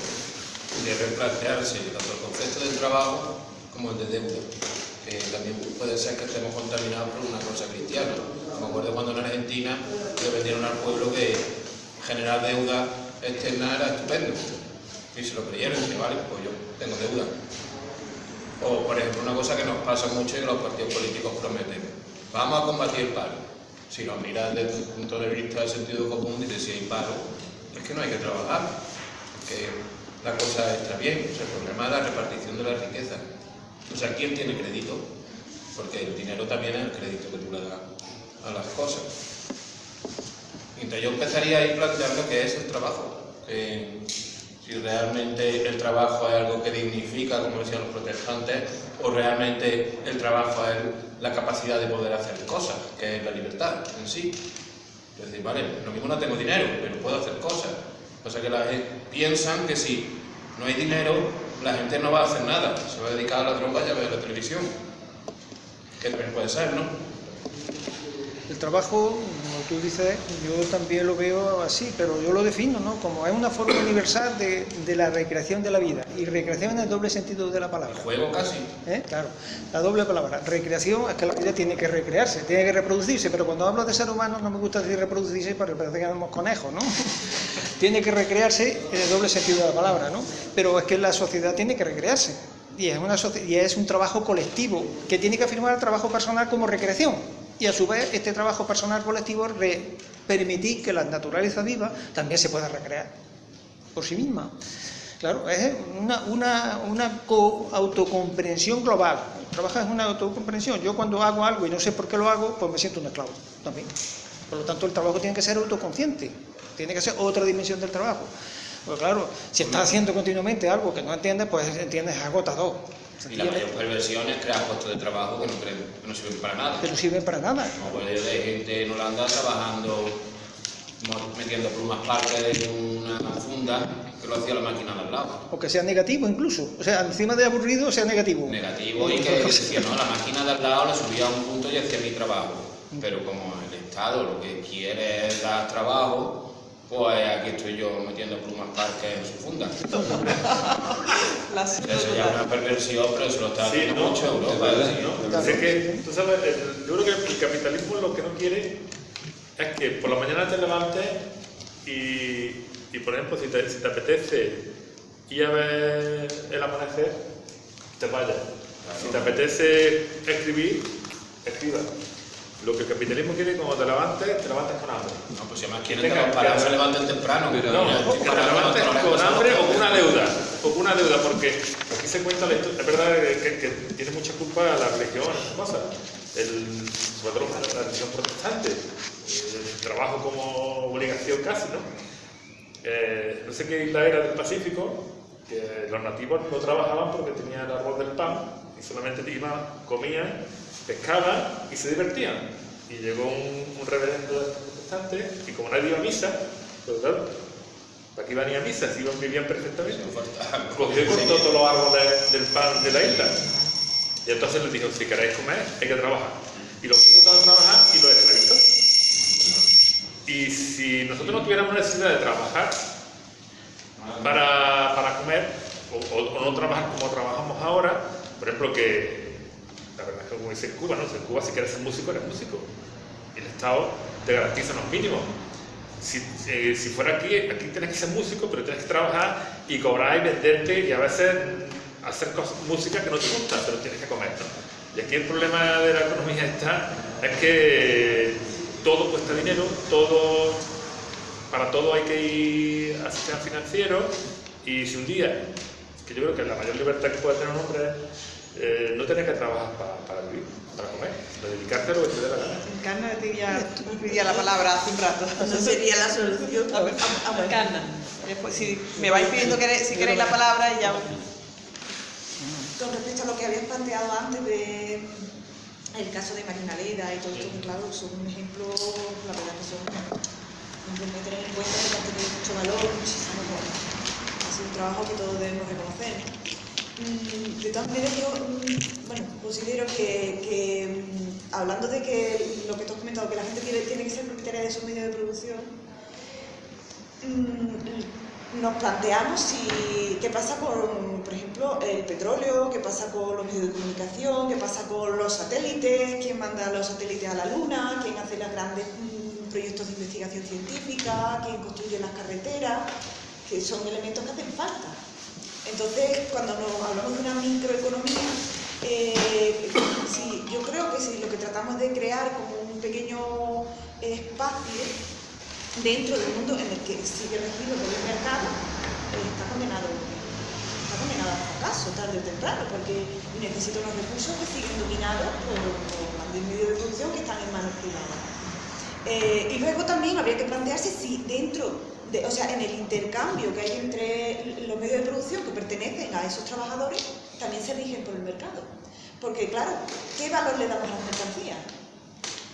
de replantearse tanto el concepto del trabajo como el de deuda. Que también puede ser que estemos contaminados por una cosa cristiana. Me acuerdo cuando en Argentina le vendieron al pueblo que generar deuda externa era estupendo. Y se lo creyeron y vale, pues yo tengo deuda. O, por ejemplo, una cosa que nos pasa mucho y que los partidos políticos prometen. Vamos a combatir el paro si lo miras desde el punto de vista del sentido común, dices, si hay paro, es que no hay que trabajar, que la cosa está bien, o sea, el problema es la repartición de la riqueza. O sea, ¿quién tiene crédito? Porque el dinero también es el crédito que tú le das a las cosas. Entonces yo empezaría a ir planteando qué es el trabajo. Si realmente el trabajo es algo que dignifica, como decían los protestantes, o realmente el trabajo es la capacidad de poder hacer cosas, que es la libertad en sí. Es decir, vale, lo mismo no tengo dinero, pero puedo hacer cosas. O sea que la gente piensan que si no hay dinero, la gente no va a hacer nada, se va a dedicar a la droga y a ver la televisión. Que también puede ser, ¿no?
El trabajo, tú dices, yo también lo veo así, pero yo lo defino ¿no? como es una forma universal de, la recreación de la vida. Y recreación en el doble sentido de la palabra.
juego casi.
¿Eh? Claro, la doble palabra. Recreación es que la vida tiene que recrearse, tiene que reproducirse, pero cuando hablo de ser humano no me gusta decir reproducirse porque parece que somos conejos, ¿no? tiene que recrearse en el doble sentido de la palabra, ¿no? Pero es que la sociedad tiene que recrearse. Y es, una, y es un trabajo colectivo que tiene que afirmar el trabajo personal como recreación y a su vez este trabajo personal colectivo permitir que la naturaleza viva también se pueda recrear por sí misma. Claro, es una, una, una autocomprensión global. Trabajar es una autocomprensión. Yo cuando hago algo y no sé por qué lo hago, pues me siento un esclavo también. Por lo tanto, el trabajo tiene que ser autoconsciente, tiene que ser otra dimensión del trabajo. Porque claro, si estás haciendo continuamente algo que no entiendes, pues entiendes agotador.
Y la mayor perversión es crear puestos de trabajo que no, que no sirven para nada.
Que no sirven para nada.
Como puede de gente en Holanda trabajando, metiendo plumas parques en una funda que lo hacía la máquina de al lado.
O que sea negativo incluso. O sea, encima de aburrido sea negativo.
Negativo y que decía, no, la máquina de al lado le subía a un punto y hacía mi trabajo. Pero como el Estado lo que quiere es dar trabajo, pues aquí estoy yo metiendo plumas parques en su funda. Eso ya es una perversión, pero se lo está haciendo mucho Europa.
¿no? que, tú sabes, yo creo que el capitalismo lo que no quiere es que por la mañana te levantes y, y por ejemplo, si te, si te, apetece ir a ver el amanecer, te vayas. Si te apetece escribir, escriba. Lo que el capitalismo quiere cuando te levantes, te levantes con hambre.
No, pues si además quieren que los parados se levanten temprano.
Pero no, que te levantes con hambre o con una deuda. O con una deuda, porque aquí se cuenta la historia. Es verdad que, que tiene mucha culpa la religión, esas cosas. El, sobre todo la religión protestante. El trabajo como obligación casi, ¿no? Eh, no sé qué isla era del Pacífico, que los nativos no trabajaban porque tenían el arroz del pan y solamente iban, comían pescaban y se divertían. Y llegó un, un reverendo protestante y como nadie iba a misa, pues claro, ¿para qué iban a ir a misa si iban, vivían perfectamente? Cogió y cortó todos los árboles del pan de la isla. Y entonces les dijo, si queréis comer, hay que trabajar. Y los puso todos a trabajar y los esclavizó. Y si nosotros no tuviéramos necesidad de trabajar para, para comer, o, o no trabajar como trabajamos ahora, por ejemplo, que la verdad es que como dice Cuba, ¿no? en Cuba si quieres ser músico, eres músico. El Estado te garantiza los mínimos. Si, eh, si fuera aquí, aquí tienes que ser músico, pero tienes que trabajar y cobrar y venderte y a veces hacer cosas, música que no te gusta, pero tienes que comer. ¿no? Y aquí el problema de la economía está, es que todo cuesta dinero, todo para todo hay que ir al sistema financiero y si un día, que yo creo que la mayor libertad que puede tener un hombre es eh, no tener que trabajar pa- para vivir, para comer, de dedicarte a lo que te dé la gana.
Encarna pedía la palabra hace un rato.
Esa sería la solución.
A ver, Encarna. Después, si me vais pidiendo que, si queréis la palabra y ya...
Con respecto a lo que habías planteado antes de el caso de Marina Leda y todo esto, que claro, son un ejemplo, la verdad que son que tener en cuenta que han tenido mucho valor, muchísimo valor. Ha sido un trabajo que todos debemos reconocer. Mm, De todas maneras, yo mm, bueno, considero que, mm, hablando de que lo que tú has comentado, que la gente tiene, tiene que ser propietaria de sus medios de producción, nos planteamos si, qué pasa con, por ejemplo, el petróleo, qué pasa con los medios de comunicación, qué pasa con los satélites, quién manda los satélites a la Luna, quién hace los grandes proyectos de investigación científica, quién construye las carreteras, que son elementos que hacen falta. Entonces, cuando nos hablamos de una microeconomía, eh, sí, yo creo que si lo que tratamos de crear como un pequeño espacio dentro del mundo en el que sigue regido por el mercado, eh, está condenado está condenado al fracaso tarde o temprano, porque necesita unos recursos que siguen dominados por, por medios de producción que están en manos privadas. Eh, y luego también habría que plantearse si dentro, o sea, en el intercambio que hay entre los medios de producción que pertenecen a esos trabajadores, también se rigen por el mercado. Porque claro, ¿qué valor le damos a las mercancías?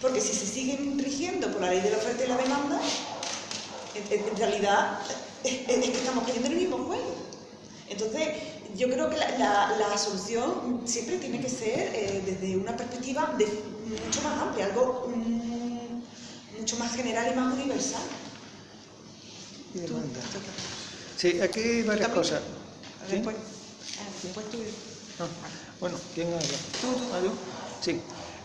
Porque si se siguen rigiendo por la ley de la oferta y la demanda, en, realidad estamos cayendo en el mismo juego. Entonces, yo creo que la, solución siempre tiene que ser eh, desde una perspectiva mucho más amplia, algo mm, mucho más general y más universal.
Y demanda. Sí, aquí hay varias cosas. ¿Sí?
Después, ah, después tú.
Ah, bueno, ¿quién habla?
Tú, tú.
¿Ah? Sí,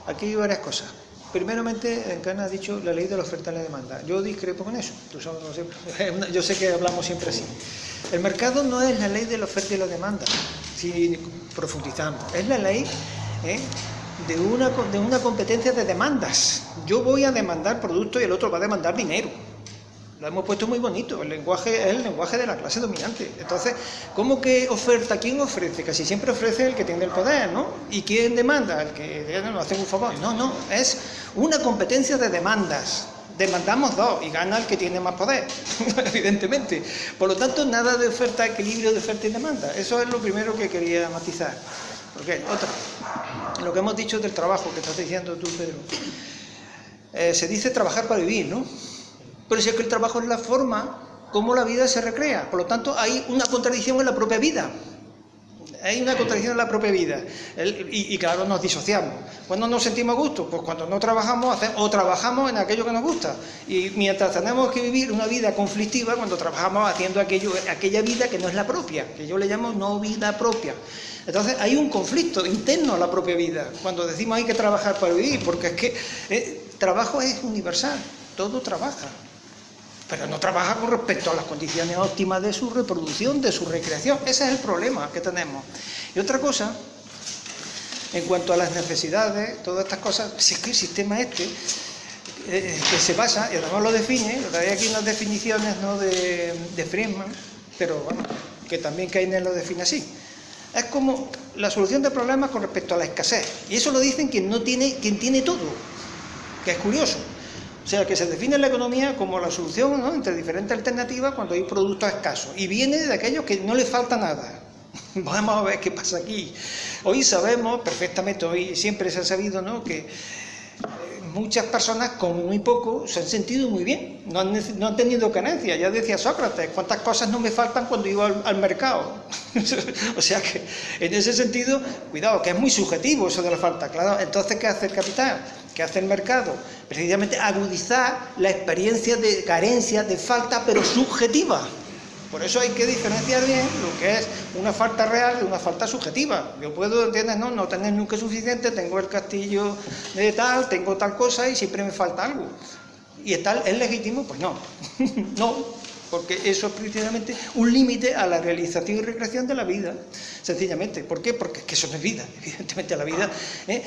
aquí hay varias cosas. Primeramente, Encana ha dicho la ley de la oferta y la demanda. Yo discrepo con eso. Tú sabes. Yo sé que hablamos siempre así. El mercado no es la ley de la oferta y la demanda, si profundizamos. Es la ley ¿eh? de, una, de una competencia de demandas. Yo voy a demandar productos y el otro va a demandar dinero. Lo hemos puesto muy bonito, el lenguaje es el lenguaje de la clase dominante. Entonces, ¿cómo que oferta? ¿Quién ofrece? Casi siempre ofrece el que tiene el poder, ¿no? ¿Y quién demanda? El que eh, nos hace un favor. No, no, es una competencia de demandas. Demandamos dos y gana el que tiene más poder, evidentemente. Por lo tanto, nada de oferta, equilibrio de oferta y demanda. Eso es lo primero que quería matizar. Porque, otra, lo que hemos dicho del trabajo que estás diciendo tú, Pedro. Eh, se dice trabajar para vivir, ¿no? Pero si es que el trabajo es la forma como la vida se recrea. Por lo tanto, hay una contradicción en la propia vida. Hay una contradicción en la propia vida. Y, claro, nos disociamos. ¿Cuándo nos sentimos a gusto? Pues cuando no trabajamos o trabajamos en aquello que nos gusta. Y mientras tenemos que vivir una vida conflictiva, cuando trabajamos haciendo aquello, aquella vida que no es la propia, que yo le llamo no vida propia. Entonces hay un conflicto interno a la propia vida. Cuando decimos hay que trabajar para vivir, porque es que eh, trabajo es universal, todo trabaja pero no trabaja con respecto a las condiciones óptimas de su reproducción, de su recreación. Ese es el problema que tenemos. Y otra cosa, en cuanto a las necesidades, todas estas cosas, si es que el sistema este, eh, que se basa, y además lo define, lo trae aquí unas definiciones ¿no? de, de Friedman, pero bueno, que también Keynes lo define así. Es como la solución de problemas con respecto a la escasez. Y eso lo dicen quien no tiene, quien tiene todo, que es curioso. O sea, que se define la economía como la solución entre diferentes alternativas cuando hay productos escasos. Y viene de aquellos que no les falta nada. Vamos a ver qué pasa aquí. Hoy sabemos perfectamente, hoy siempre se ha sabido ¿no? que muchas personas con muy poco se han sentido muy bien, no han, tenido carencia. Ya decía Sócrates, ¿cuántas cosas no me faltan cuando iba al, al mercado? o sea que en ese sentido, cuidado, que es muy subjetivo eso de la falta. Claro, entonces, ¿qué hace el capital? ¿Qué hace el mercado? Precisamente agudizar la experiencia de carencia, de falta, pero subjetiva. Por eso hay que diferenciar bien lo que es una falta real de una falta subjetiva. Yo puedo, ¿entiendes? No, no tener nunca suficiente, tengo el castillo de tal, tengo tal cosa y siempre me falta algo. ¿Y tal, es legítimo? Pues no. no, porque eso es precisamente un límite a la realización y recreación de la vida, sencillamente. ¿Por qué? Porque es que eso no es vida, evidentemente la vida. ¿eh?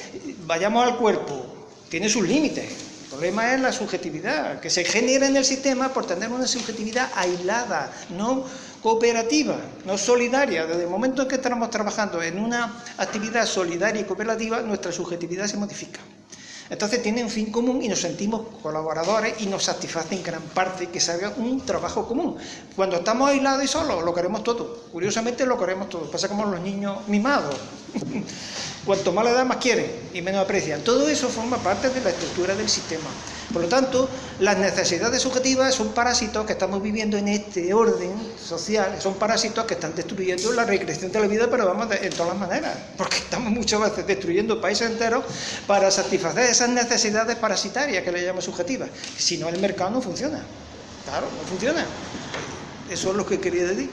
Vayamos al cuerpo, tiene sus límites. El problema es la subjetividad, que se genera en el sistema por tener una subjetividad aislada, no cooperativa, no solidaria. Desde el momento en que estamos trabajando en una actividad solidaria y cooperativa, nuestra subjetividad se modifica. Entonces tiene un fin común y nos sentimos colaboradores y nos satisface en gran parte que se haga un trabajo común. Cuando estamos aislados y solos, lo queremos todo. Curiosamente lo queremos todo. Pasa como los niños mimados. Cuanto más le da, más quieren y menos aprecian. Todo eso forma parte de la estructura del sistema. Por lo tanto, las necesidades subjetivas son parásitos que estamos viviendo en este orden social, son parásitos que están destruyendo la recreación de la vida, pero vamos en todas las maneras, porque estamos muchas veces destruyendo países enteros para satisfacer esas necesidades parasitarias que le llamamos subjetivas. Si no, el mercado no funciona. Claro, no funciona. Eso es lo que quería decir.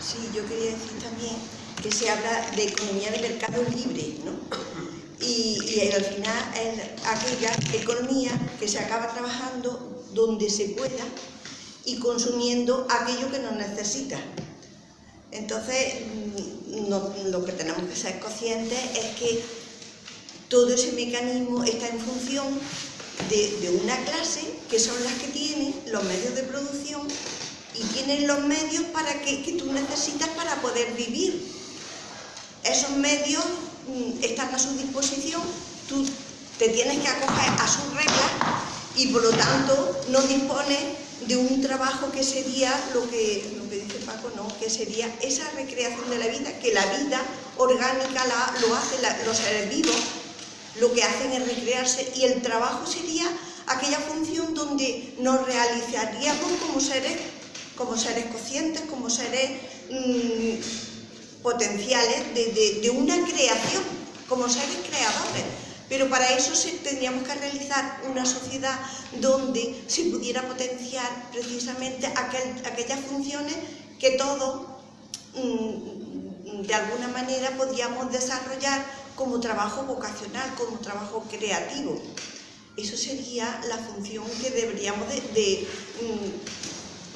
Sí, yo quería decir también que se habla de economía de mercado libre, ¿no? Y, al final es aquella economía que se acaba trabajando donde se pueda y consumiendo aquello que no necesita. Entonces, mm, lo que tenemos que ser conscientes es que todo ese mecanismo está en función de, una clase que son las que tienen los medios de producción y tienen los medios para que, tú necesitas para poder vivir. Esos medios están a su disposición, tú te tienes que acoger a sus reglas y por lo tanto no dispones de un trabajo que sería lo que, lo que dice Paco, ¿no? que sería esa recreación de la vida, que la vida orgánica la- lo hacen los seres vivos, lo que hacen es recrearse y el trabajo sería aquella función donde nos realizaríamos como seres, como seres conscientes, como seres mm, potenciales de, de- una creación, como seres creadores. Pero para eso se- tendríamos que realizar una sociedad donde se pudiera potenciar precisamente aquel- aquellas funciones que todos mm, de alguna manera podíamos desarrollar como trabajo vocacional, como trabajo creativo. Eso sería la función que deberíamos de, de, mm,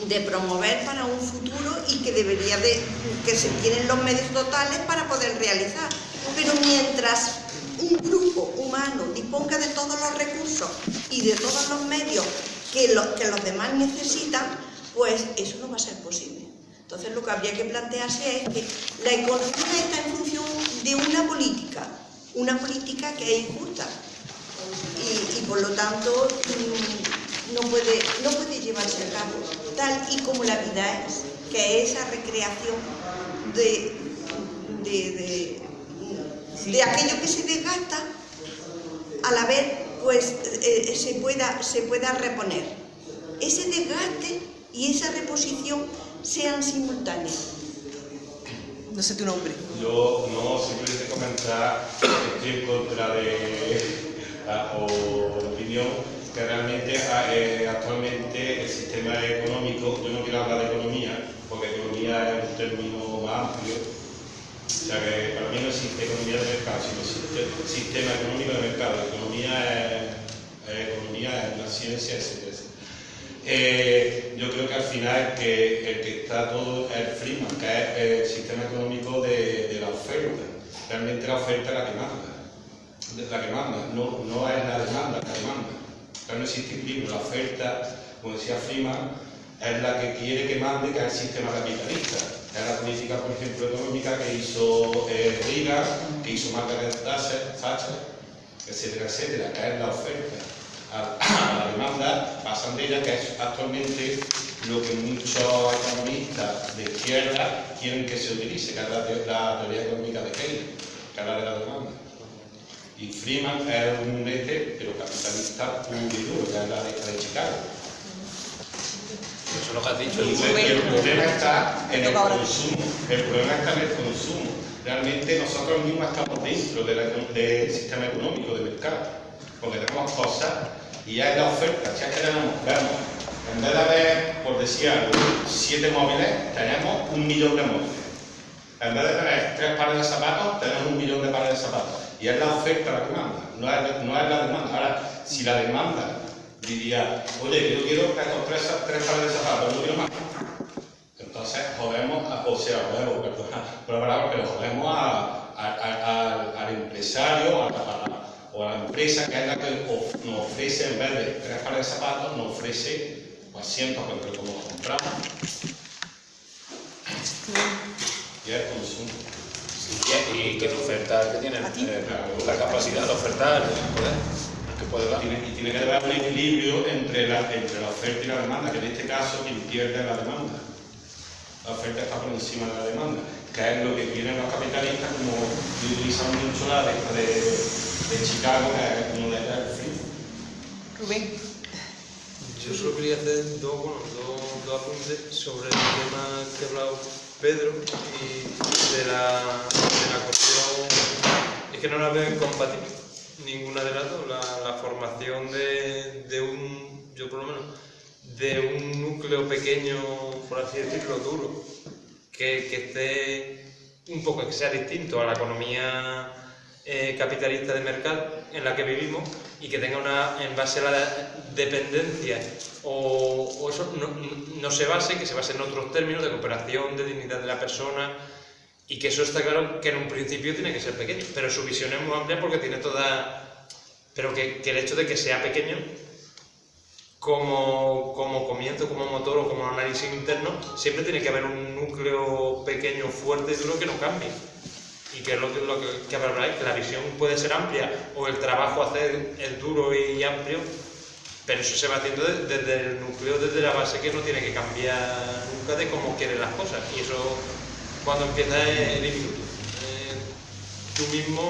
de promover para un futuro y que debería de que se tienen los medios totales para poder realizar. Pero mientras un grupo humano disponga de todos los recursos y de todos los medios que, lo- que los demás necesitan, pues eso no va a ser posible. Entonces lo que habría que plantearse es que la economía está en función de una política, una política que es injusta y, y por lo tanto mm, no puede, no puede llevarse a cabo tal y como la vida es, que es esa recreación de, de, de- de aquello que se desgasta a la vez pues eh, se, pueda, se pueda reponer. Ese desgaste y esa reposición sean simultáneas.
No sé tu nombre.
Yo no, simplemente comentar que estoy en contra de la opinión que realmente eh, actualmente el sistema económico, yo no quiero hablar de economía, porque economía es un término más amplio, o sea que para mí no existe economía de mercado, sino existe sistema económico de mercado. Economía es, economía, es la ciencia, etcétera. Eh, yo creo que al final que, el que está todo es el Freeman, que es el sistema económico de, la oferta. Realmente la oferta es la que manda, la que manda, no, no es la demanda la que. Pero no existe equilibrio, la oferta, como decía Freeman, es la que quiere que mande, que es el sistema capitalista. Es la política, por ejemplo, económica que hizo eh, Reagan, que hizo Margaret Thatcher, etcétera, etcétera, que es la oferta a, la demanda pasan de ella, que es actualmente lo que muchos economistas de izquierda quieren que se utilice, que es la, te- la teoría económica de Keynes, que es la de la demanda. Y Freeman es un este, pero capitalista puro y duro, que es la de, Chicago.
Eso es lo que has dicho.
Y el, problema está en el consumo. El problema está en el consumo. Realmente nosotros mismos estamos dentro de del sistema económico, de mercado. Porque tenemos cosas y ya es la oferta. Que tenemos, vemos, en vez de haber, por decir algo, siete móviles, tenemos un millón de móviles. En vez de tener tres pares de zapatos, tenemos un millón de pares de zapatos. Y es la oferta la que manda, no es, no es la demanda. Ahora, si la demanda diría, oye, yo quiero estos tres, tres pares de zapatos, no quiero más. Entonces jodemos, a- o sea, jodemos, perdona, por la palabra, pero jodemos a- a- a- al- empresario a- o a la empresa que es la que of- nos ofrece, en vez de tres pares de zapatos, nos ofrece pues, asientos, porque como los compramos, y es consumo.
Y, que la oferta que tiene eh, la capacidad de ofertar, poder, que puede dar.
Tiene, y tiene que haber un equilibrio entre la, entre la oferta y la demanda, que en este caso quien pierde es la demanda. La oferta está por encima de la demanda, que es lo que quieren los capitalistas, como utilizan mucho la de, de, de Chicago, que es uno de ellos, free.
Rubén.
Yo solo quería hacer dos, bueno, dos, dos apuntes sobre el tema que ha hablado Pedro y de la, de la cuestión. Es que no la veo incompatible, ninguna de las dos. La, la formación de, de un, yo por lo menos, de un núcleo pequeño, por así decirlo, duro, que, que esté un poco, que sea distinto a la economía eh, capitalista de mercado en la que vivimos y que tenga una, en base a la dependencia o, eso, no, se base, que se base en otros términos de cooperación, de dignidad de la persona y que eso está claro que en un principio tiene que ser pequeño, pero su visión es muy amplia porque tiene toda... Pero que, que el hecho de que sea pequeño como, como comienzo, como motor o como análisis interno, siempre tiene que haber un núcleo pequeño, fuerte y duro que no cambie. Y que es lo que, lo que, que habláis, que la visión puede ser amplia o el trabajo hacer es duro y amplio, pero eso se va haciendo de- desde el núcleo, desde la base que no tiene que cambiar nunca de cómo quieren las cosas. Y eso cuando empieza el infinito. Eh, tú mismo,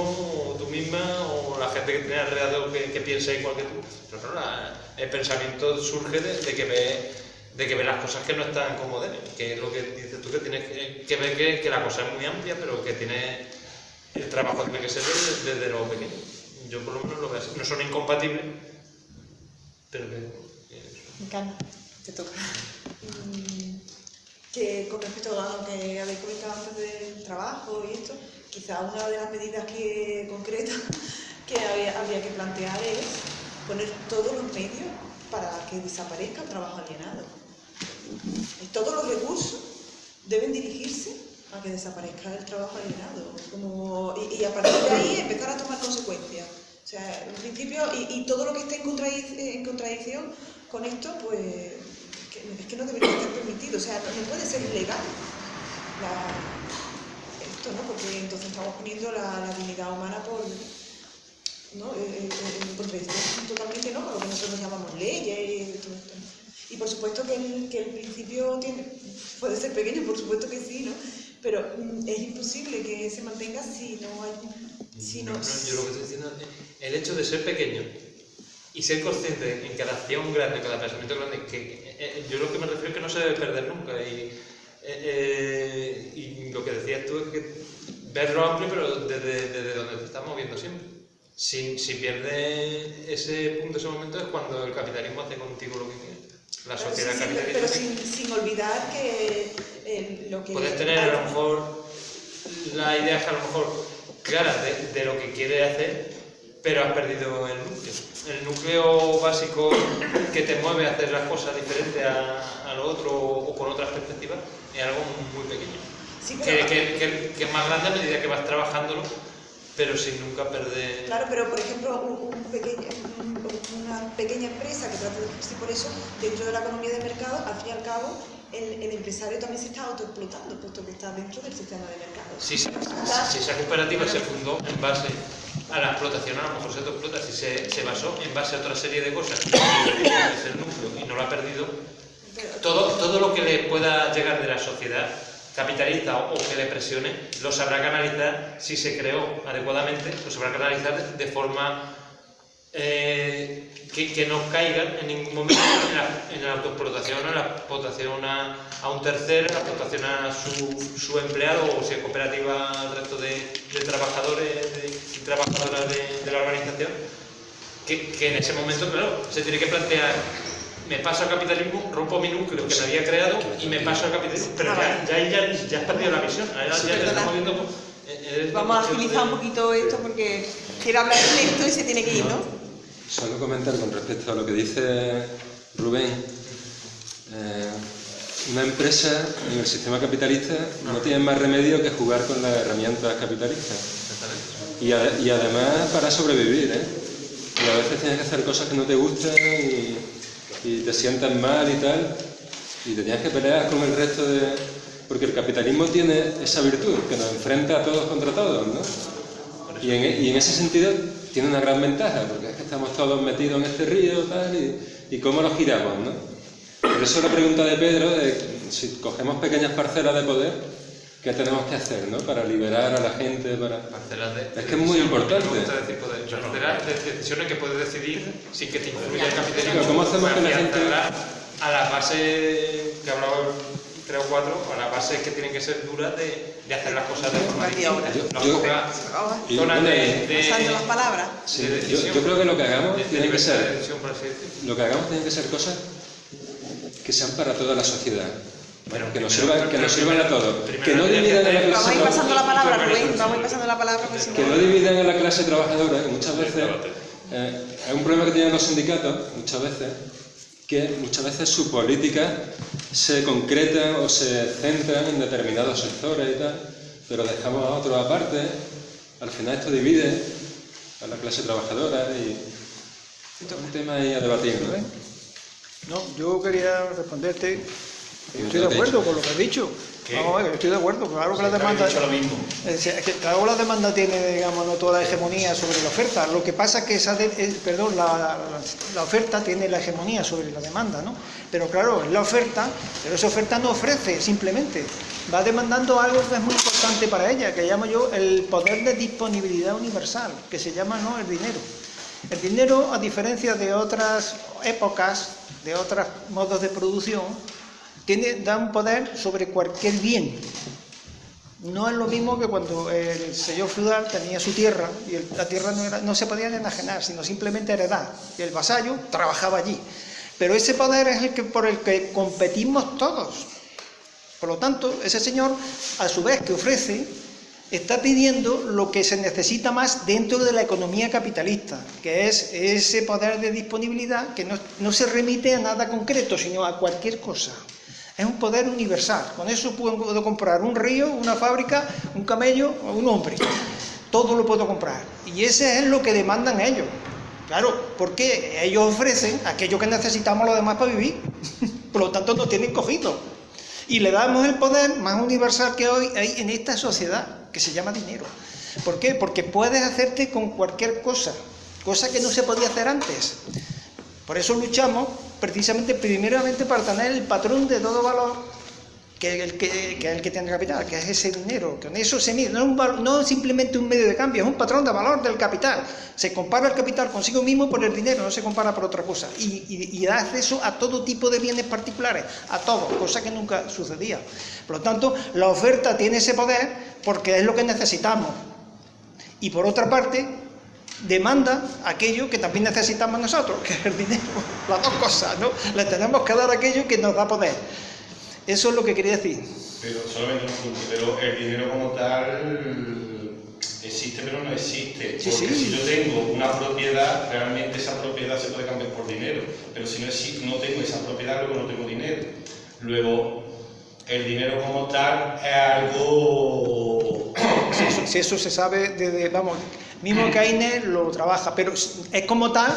o tú misma, o la gente que tiene alrededor que, que piensa igual que tú. Pero la- el pensamiento surge de, de que ve de que ve las cosas que no están como deben, que es lo que dices tú, que tienes que, que ver que, que la cosa es muy amplia, pero que tiene el trabajo tiene que ser desde, desde lo pequeño. Yo por lo menos lo veo así. No son incompatibles, pero que...
Me encanta. Te toca.
Mm, que con respecto a lo que habéis comentado antes del trabajo y esto, quizá una de las medidas que, concretas que había, habría que plantear es poner todos los medios para que desaparezca el trabajo alienado. Y Todos los recursos deben dirigirse a que desaparezca el trabajo alienado. Como, y, y a partir de ahí empezar a tomar consecuencias. O sea, en principio, y, y todo lo que esté en, contradic- en contradicción con esto, pues es que no debería estar permitido. O sea, no, puede ser ilegal esto, ¿no? Porque entonces estamos poniendo la, la dignidad humana por. ¿no? Eh, eh, contradicción totalmente no con lo que nosotros llamamos leyes y todo esto. Y por supuesto que el, que el principio tiene, puede ser pequeño, por supuesto que sí, ¿no? Pero mm, es imposible que se mantenga si no hay. Si no,
No, yo lo que estoy diciendo es el hecho de ser pequeño y ser consciente en cada acción grande, en cada pensamiento grande, que eh, eh, yo lo que me refiero es que no se debe perder nunca. Y, eh, y lo que decías tú es que verlo amplio, pero desde, desde donde te estás moviendo siempre. Si, si pierdes ese punto, ese momento, es cuando el capitalismo hace contigo lo que quiere. La sociedad
sí,
capitalista.
pero sin, sin olvidar que eh, lo que...
Puedes tener a lo mejor la idea a lo mejor clara de, de lo que quiere hacer, pero has perdido el núcleo. El núcleo básico que te mueve a hacer las cosas diferentes a, a lo otro o con otras perspectivas es algo muy pequeño.
Sí,
Que,
pero-
que- que- que es más grande a medida que vas trabajándolo, pero sin nunca perder...
Claro, pero por ejemplo, un- un pequeño- una pequeña empresa que trata de ejercer por eso, dentro de la economía de mercado, al fin y al cabo, el, el empresario también se está autoexplotando, puesto que está dentro del sistema de mercado.
Si, se- si esa cooperativa se fundó en base a la explotación, a lo mejor se autoexplota, si se, se basó en base a otra serie de cosas, es el núcleo y no lo ha perdido, todo, todo lo que le pueda llegar de la sociedad capitalista o, o que le presione, lo sabrá canalizar si se creó adecuadamente, lo sabrá canalizar de, de forma eh, que, que no caigan en ningún momento en la, en la autoexplotación, en la explotación a, a un tercero, en la explotación a su, su empleado o si es cooperativa al resto de, de trabajadores de- y trabajadoras de, de la organización, que, que en ese momento, claro, se tiene que plantear, me paso al capitalismo, rompo mi núcleo que me había creado y me paso al capitalismo, pero ya, ya, ahí ya, ya has perdido la visión, ahora ya te
perdona.
estamos viendo... pues, eh, eres
Vamos a agilizar
de-
un poquito esto porque quiero hablar lento y se tiene que ir, ¿no?
Solo comentar con respecto a lo que dice Rubén. Eh, una empresa en el sistema capitalista no tiene más remedio que jugar con las herramientas capitalistas. y, a- y además para sobrevivir, ¿eh? Y a veces tienes que hacer cosas que no te gustan y, y te sientas mal y tal, y te tienes que pelear con el resto de... Porque el capitalismo tiene esa virtud, que nos enfrenta a todos contra todos, ¿no? Y en, y en ese sentido tiene una gran ventaja, porque es que estamos todos metidos en este río tal, y, y cómo lo giramos, ¿no? Por eso la pregunta de Pedro, de si cogemos pequeñas parcelas de poder, ¿qué tenemos que hacer, ¿no? Para liberar a la gente, para...
Parcelas de-
Es que es muy importante.
Me gusta decir poder. Parcelas de decisiones que puedes decidir sin que te influya el capitalismo.
Pero ¿cómo hacemos que la gente-
A las bases que hablaba tres o cuatro, a las bases que tienen que ser duras de, de hacer las cosas de forma distinta.
Yo-
Nos
yo-
toca zonas de, de,
Pasando las palabras.
sí,
de
yo, yo creo que lo que hagamos
de- de
tiene que ser...
decisión.
Lo que hagamos tiene que ser cosas que sean para toda la sociedad.
Bueno,
que nos sirvan, que nos sirvan a todos. Que no dividan a la
hacer-
Vamos a ir
clase
pasando la palabra, Rubén. Vamos a ir pasando la palabra
que no dividan a la clase trabajadora, que muchas veces eh, es un problema que tienen los sindicatos, muchas veces, que muchas veces su política se concreta o se centra en determinados sectores y tal, pero dejamos a otros aparte, al final esto divide a la clase trabajadora y es un tema ahí a debatir, ¿no?
No, yo quería responderte.
Yo
Estoy de acuerdo con lo que has dicho. Vamos a ver, estoy de acuerdo. Claro que la demanda.
dicho lo mismo.
Es decir, es que claro, la demanda tiene, digamos, no toda la hegemonía sobre la oferta. Lo que pasa es que esa, de- eh, perdón, la, la- la oferta tiene la hegemonía sobre la demanda, ¿no? Pero claro, es la oferta, pero esa oferta no ofrece simplemente. Va demandando algo que es muy importante para ella, que llamo yo el poder de disponibilidad universal, que se llama no el dinero. El dinero, a diferencia de otras épocas, de otros modos de producción, tiene, da un poder sobre cualquier bien. No es lo mismo que cuando el señor feudal tenía su tierra y la tierra no, era- no se podía enajenar, sino simplemente heredar. Y el vasallo trabajaba allí. Pero ese poder es el que, por el que competimos todos. Por lo tanto, ese señor, a su vez que ofrece, está pidiendo lo que se necesita más dentro de la economía capitalista, que es ese poder de disponibilidad que no se remite a nada concreto, sino a cualquier cosa. Es un poder universal. Con eso puedo comprar un río, una fábrica, un camello o un hombre. Todo lo puedo comprar. Y ese es lo que demandan ellos. Claro, porque ellos ofrecen aquello que necesitamos los demás para vivir. Por lo tanto, nos tienen cogido. Y le damos el poder más universal que hoy hay en esta sociedad, que se llama dinero. ¿Por qué? Porque puedes hacerte con cualquier cosa, cosa que no se podía hacer antes. Por eso luchamos precisamente primeramente para tener el patrón de todo valor, que el que, el que tiene capital, que es ese dinero. Con eso se mide, no es, un no es simplemente un medio de cambio, es un patrón de valor del capital. Se compara el capital consigo mismo por el dinero, no se compara por otra cosa. Y- y da acceso a todo tipo de bienes particulares, a todo, cosa que nunca sucedía. Por lo tanto, la oferta tiene ese poder porque es lo que necesitamos. Y por otra parte, demanda aquello que también necesitamos nosotros, que es el dinero. Las dos cosas, ¿no? Le tenemos que dar aquello que nos da poder. Eso es lo que quería decir.
Pero solamente un punto, pero el dinero como tal existe pero no existe. Porque
sí.
si yo tengo una propiedad, realmente esa propiedad se puede cambiar por dinero. Pero si no, no tengo esa propiedad, luego no tengo dinero. Luego, el dinero como tal es algo...
Si eso, si eso se sabe desde, vamos, mismo Keynes lo trabaja, pero es como tal,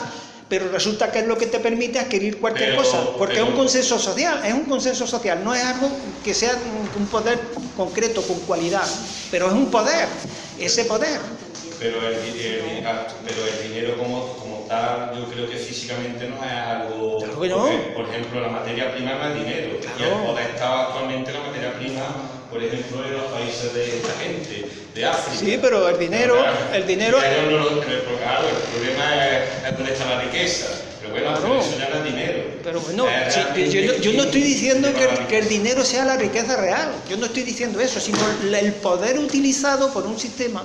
pero resulta que es lo que te permite adquirir cualquier
Pero-
cosa, porque
pero-
es un consenso social, es un consenso social, no es algo que sea un- poder concreto, con cualidad, pero es un poder, ese poder.
Pero el, el- ah, pero el dinero como, como tal, yo creo que físicamente no es algo...
Claro que no.
porque, por ejemplo, la materia prima no es dinero. Y el poder está actualmente la materia prima, por ejemplo, en los países de esta gente, de África.
Sí, pero el dinero,
Claro,
el dinero,
ya no lo- pero, claro, el problema es, dónde está la riqueza. Pero bueno,
Claro.
no dinero.
Pero bueno, yo, no, yo no estoy diciendo que el, que el dinero sea la riqueza real, yo no estoy diciendo eso, sino el poder utilizado por un sistema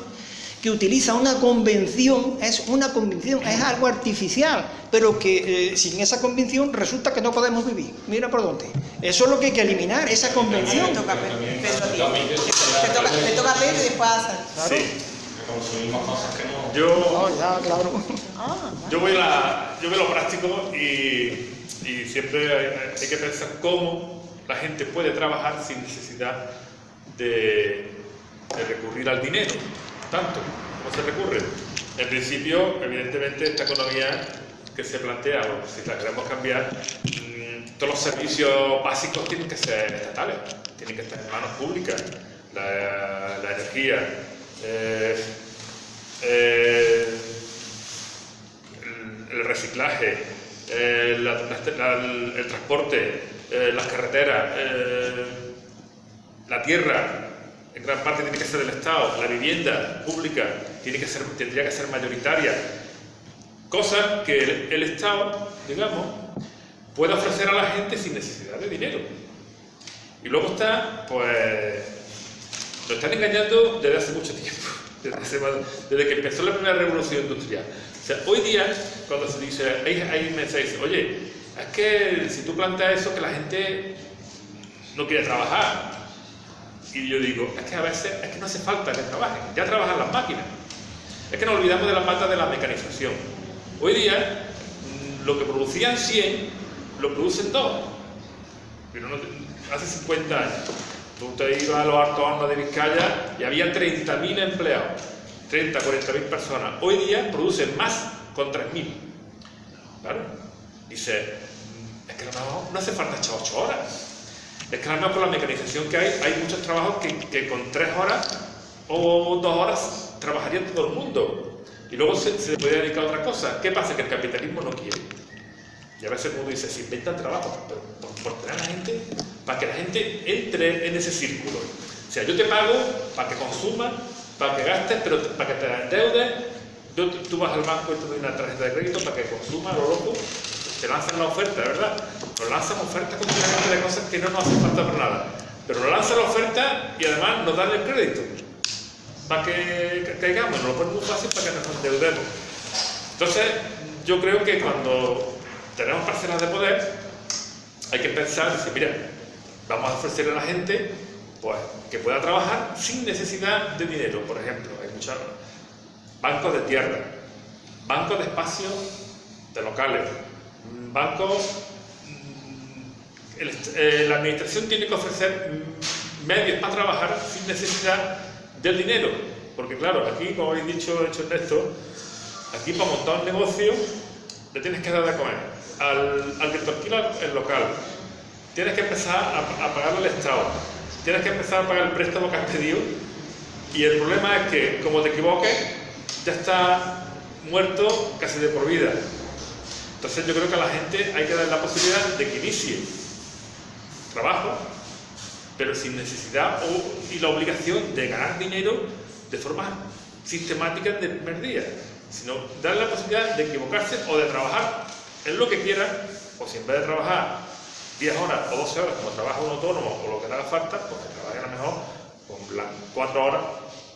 que utiliza una convención, es una convención, es algo artificial, pero que eh, sin esa convención resulta que no podemos vivir. Mira por dónde. Eso es lo que hay que eliminar, esa convención.
Te toca, Pedro y después a Sara.
Sí,
consumimos cosas que no...
yo,
No, ya, claro.
Ah,
yo, voy la- yo veo lo práctico y, y siempre hay, hay que pensar cómo la gente puede trabajar sin necesidad de, de recurrir al dinero, tanto ¿Cómo se recurre? En principio, evidentemente, esta economía que se plantea, si la queremos cambiar, mm, todos los servicios básicos tienen que ser estatales, tienen que estar en manos públicas. La, energía, eh, eh, el, reciclaje, eh, el transporte, las carreteras, la tierra, en gran parte tiene que ser del Estado, la vivienda pública tiene que ser, tendría que ser mayoritaria. Cosas que el, Estado, digamos, puede ofrecer a la gente sin necesidad de dinero. Y luego está, pues, nos están engañando desde hace mucho tiempo, desde, que empezó la primera revolución industrial. O sea, hoy día, cuando se dice, hay, hay mensajes, oye, es que si tú planteas eso, que la gente no quiere trabajar. Y yo digo, es que a veces es que no hace falta que trabajen, ya trabajan las máquinas. Es que nos olvidamos de la pata de la mecanización. Hoy día, mm, lo que producían 100, lo producen 2. Pero no hace 50 años, tú te ibas a los altos hornos de Vizcaya y había 30.000 empleados, 30, 40.000 personas. Hoy día producen más con 3.000. Claro. Dice, "Mm, es que mejor no hace falta echar 8 horas. Es que a lo mejor con la mecanización que hay, hay muchos trabajos que, que con 3 horas o 2 horas trabajaría todo el mundo. Y luego se, se puede dedicar a otra cosa. ¿Qué pasa? Que el capitalismo no quiere. Y a veces mundo dice, se inventan trabajo, pero por, por tener a la gente, para que la gente entre en ese círculo. O sea, yo te pago para que consumas, para que gastes, pero para que te endeudes. Yo- tú vas al banco y te doy una tarjeta de crédito para que consumas, lo loco. Te lanzan la oferta, ¿verdad? Nos lanzan ofertas continuamente de cosas que no nos hacen falta para nada. Pero nos lanzan la oferta y además nos dan el crédito. Para que ca- caigamos, nos lo ponen muy fácil para que nos endeudemos. Entonces, yo creo que cuando tenemos parcelas de poder, hay que pensar, decir, mira, vamos a ofrecerle a la gente pues, que pueda trabajar sin necesidad de dinero. Por ejemplo, hay muchos bancos de tierra, bancos de espacios de locales, bancos... mm, el eh, la administración tiene que ofrecer medios para trabajar sin necesidad del dinero. Porque claro, aquí, como habéis dicho, hecho Ernesto, aquí para montar un negocio le tienes que dar de comer al, al que te el local. Tienes que empezar a, a pagarle al Estado. Tienes que empezar a pagar el préstamo que has pedido. Y el problema es que, como te equivoques, ya está muerto casi de por vida. Entonces yo creo que a la gente hay que dar la posibilidad de que inicie trabajo, pero sin necesidad y la obligación de ganar dinero de forma sistemática de primer día, sino darle la posibilidad de equivocarse o de trabajar en lo que quiera, o si en vez de trabajar 10 horas o 12 horas como trabaja un autónomo o lo que haga falta, pues que trabaje a lo mejor con las 4 horas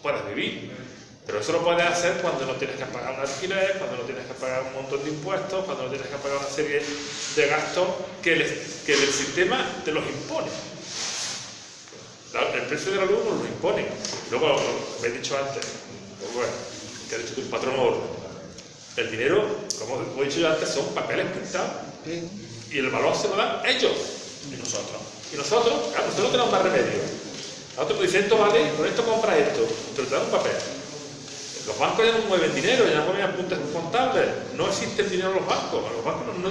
puedas vivir. Pero eso lo puedes hacer cuando no tienes que pagar un alquiler, cuando no tienes que pagar un montón de impuestos, cuando no tienes que pagar una serie de gastos que el, que el sistema te los impone. El precio de la luz nos lo impone. Luego, lo he dicho antes, pues bueno, que ha dicho tu patrón oro. El dinero, como he dicho yo antes, son papeles pintados. Y el valor se lo dan ellos. Y nosotros. Y nosotros, claro, nosotros no tenemos más remedio. Nosotros te dicen, esto vale, con esto compra esto, pero te dan un papel. Los bancos ya no mueven dinero, ya no mueven apuntes contables. No existe el dinero en los bancos. Los bancos no,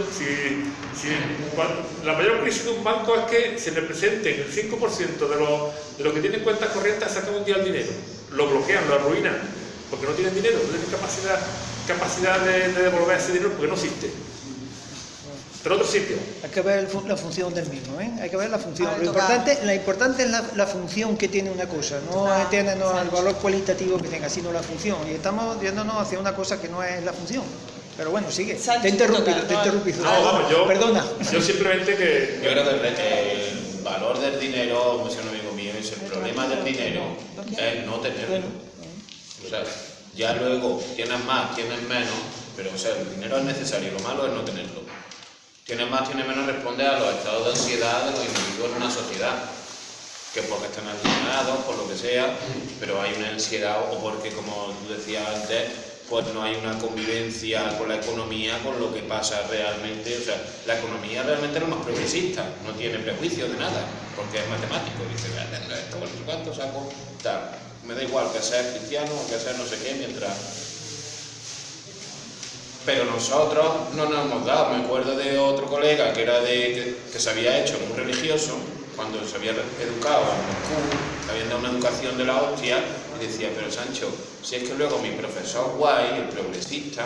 la mayor crisis de un banco es que se le presenten el 5% de los de los que tienen cuentas corrientes a sacar un día el dinero. Lo bloquean, lo arruinan, porque no tienen dinero, no tienen capacidad, capacidad de devolver ese dinero porque no existe. Pero otro sitio.
Hay que ver la función del mismo, ¿eh? Hay que ver la función.
Ah,
Lo importante, la importante es la, la función que tiene una cosa, no
Ah,
el
exacto.
valor cualitativo que tenga, sino la función. Y estamos yéndonos hacia una cosa que no es la función. Pero bueno, sigue. Te he interrumpido, te he
no,
interrumpido.
No, vamos, yo,
Perdona.
yo simplemente que...
Yo creo que el, el valor del dinero, como decía un amigo mío, es el problema del dinero es no tenerlo. O sea, ya luego tienes más, tienes menos, pero o sea, el dinero es necesario, lo malo es no tenerlo. Tienes más, tienes menos, responde a los estados de ansiedad de los individuos en una sociedad. Que porque están alienados, por lo que sea, pero hay una ansiedad o porque, como tú decías antes, pues no hay una convivencia con la economía, con lo que pasa realmente. O sea, la economía realmente es lo más progresista, no tiene prejuicio de nada, porque es matemático. Dice, "Vale, esto, ¿cuánto saco? Tal. me da igual que seas cristiano o que seas no sé qué, mientras... Pero nosotros no nos hemos dado, me acuerdo de otro colega que era de que, que se había hecho muy religioso, cuando se había educado en Moscú, habían dado una educación de la hostia, y decía, pero Sancho, si es que luego mi profesor guay, el progresista,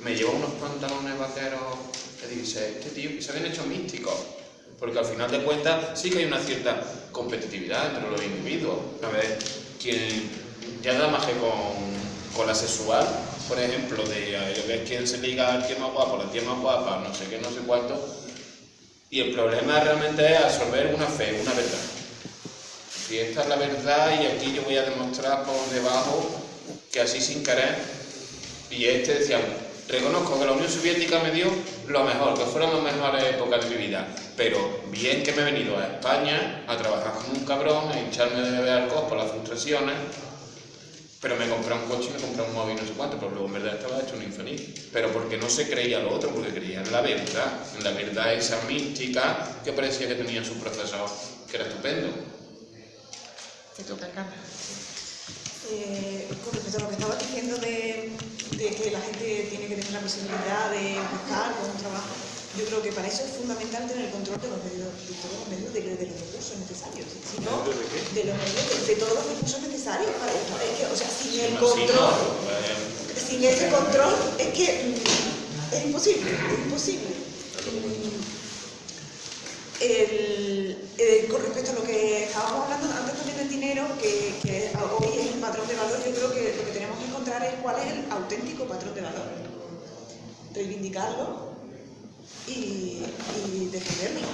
me llevó unos pantalones vaqueros que dice, este tío, que se habían hecho místicos. Porque al final de cuentas sí que hay una cierta competitividad entre los individuos. A ver, quien ya nada más que con, con la sexual, por ejemplo, de eh, ver quién se liga al tío más guapo, la tía más guapa, no sé qué, no sé cuánto. Y el problema realmente es absorber una fe, una verdad. Si esta es la verdad y aquí yo voy a demostrar por debajo que así sin querer, y este decía, reconozco que la Unión Soviética me dio lo mejor, que fueron las mejores épocas de mi vida, pero bien que me he venido a España a trabajar como un cabrón, a hincharme de beber alcohol por las frustraciones, pero me compré un coche y me compré un móvil no sé cuánto, pero luego en verdad estaba hecho un infeliz. Pero porque no se creía lo otro, porque creía en la verdad, en la verdad esa mística que parecía que tenía su profesor, que era estupendo.
Te toca, Carla.
Eh, con respecto a lo que estabas diciendo de, de que la gente tiene que tener la posibilidad de buscar con un trabajo, yo creo que para eso es fundamental tener el control de los medios, de todos los medios, de, de los recursos necesarios. Si no, de los medios, de, de todos los recursos necesarios para esto. Es que, o sea, sin el control, sin ese control, es que mm, es imposible, es imposible. Mm, el- con respecto a lo que estábamos hablando antes también del dinero, que, que hoy es el patrón de valor, yo creo que lo que tenemos que encontrar es cuál es el auténtico patrón de valor. Reivindicarlo y, y defenderlo.